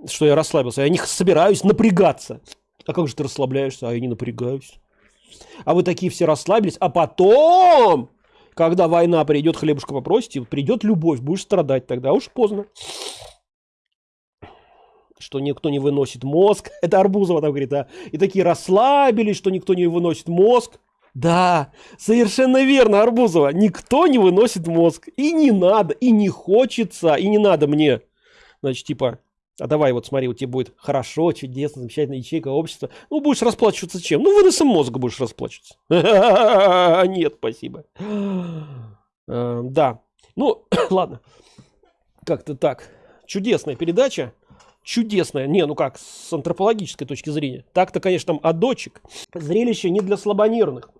Что я расслабился? Я не собираюсь напрягаться. А как же ты расслабляешься? А я не напрягаюсь. А вы такие все расслабились, а потом, когда война придет, хлебушка попросите, придет любовь, будешь страдать тогда, уж поздно. Что никто не выносит мозг. Это Арбузова там говорит, а. И такие расслабились, что никто не выносит мозг. Да, совершенно верно, Арбузова. Никто не выносит мозг. И не надо, и не хочется, и не надо мне. Значит, типа, а давай вот смотри, у тебя будет хорошо, чудесно, замечательная ячейка общества. Ну, будешь расплачиваться чем? Ну, выносом мозга будешь расплачиваться. Нет, спасибо. Э, да. Ну, ладно. Как-то так. Чудесная передача чудесная. Не, ну как, с антропологической точки зрения. Так-то, конечно, там адочек. Зрелище не для слабонервных.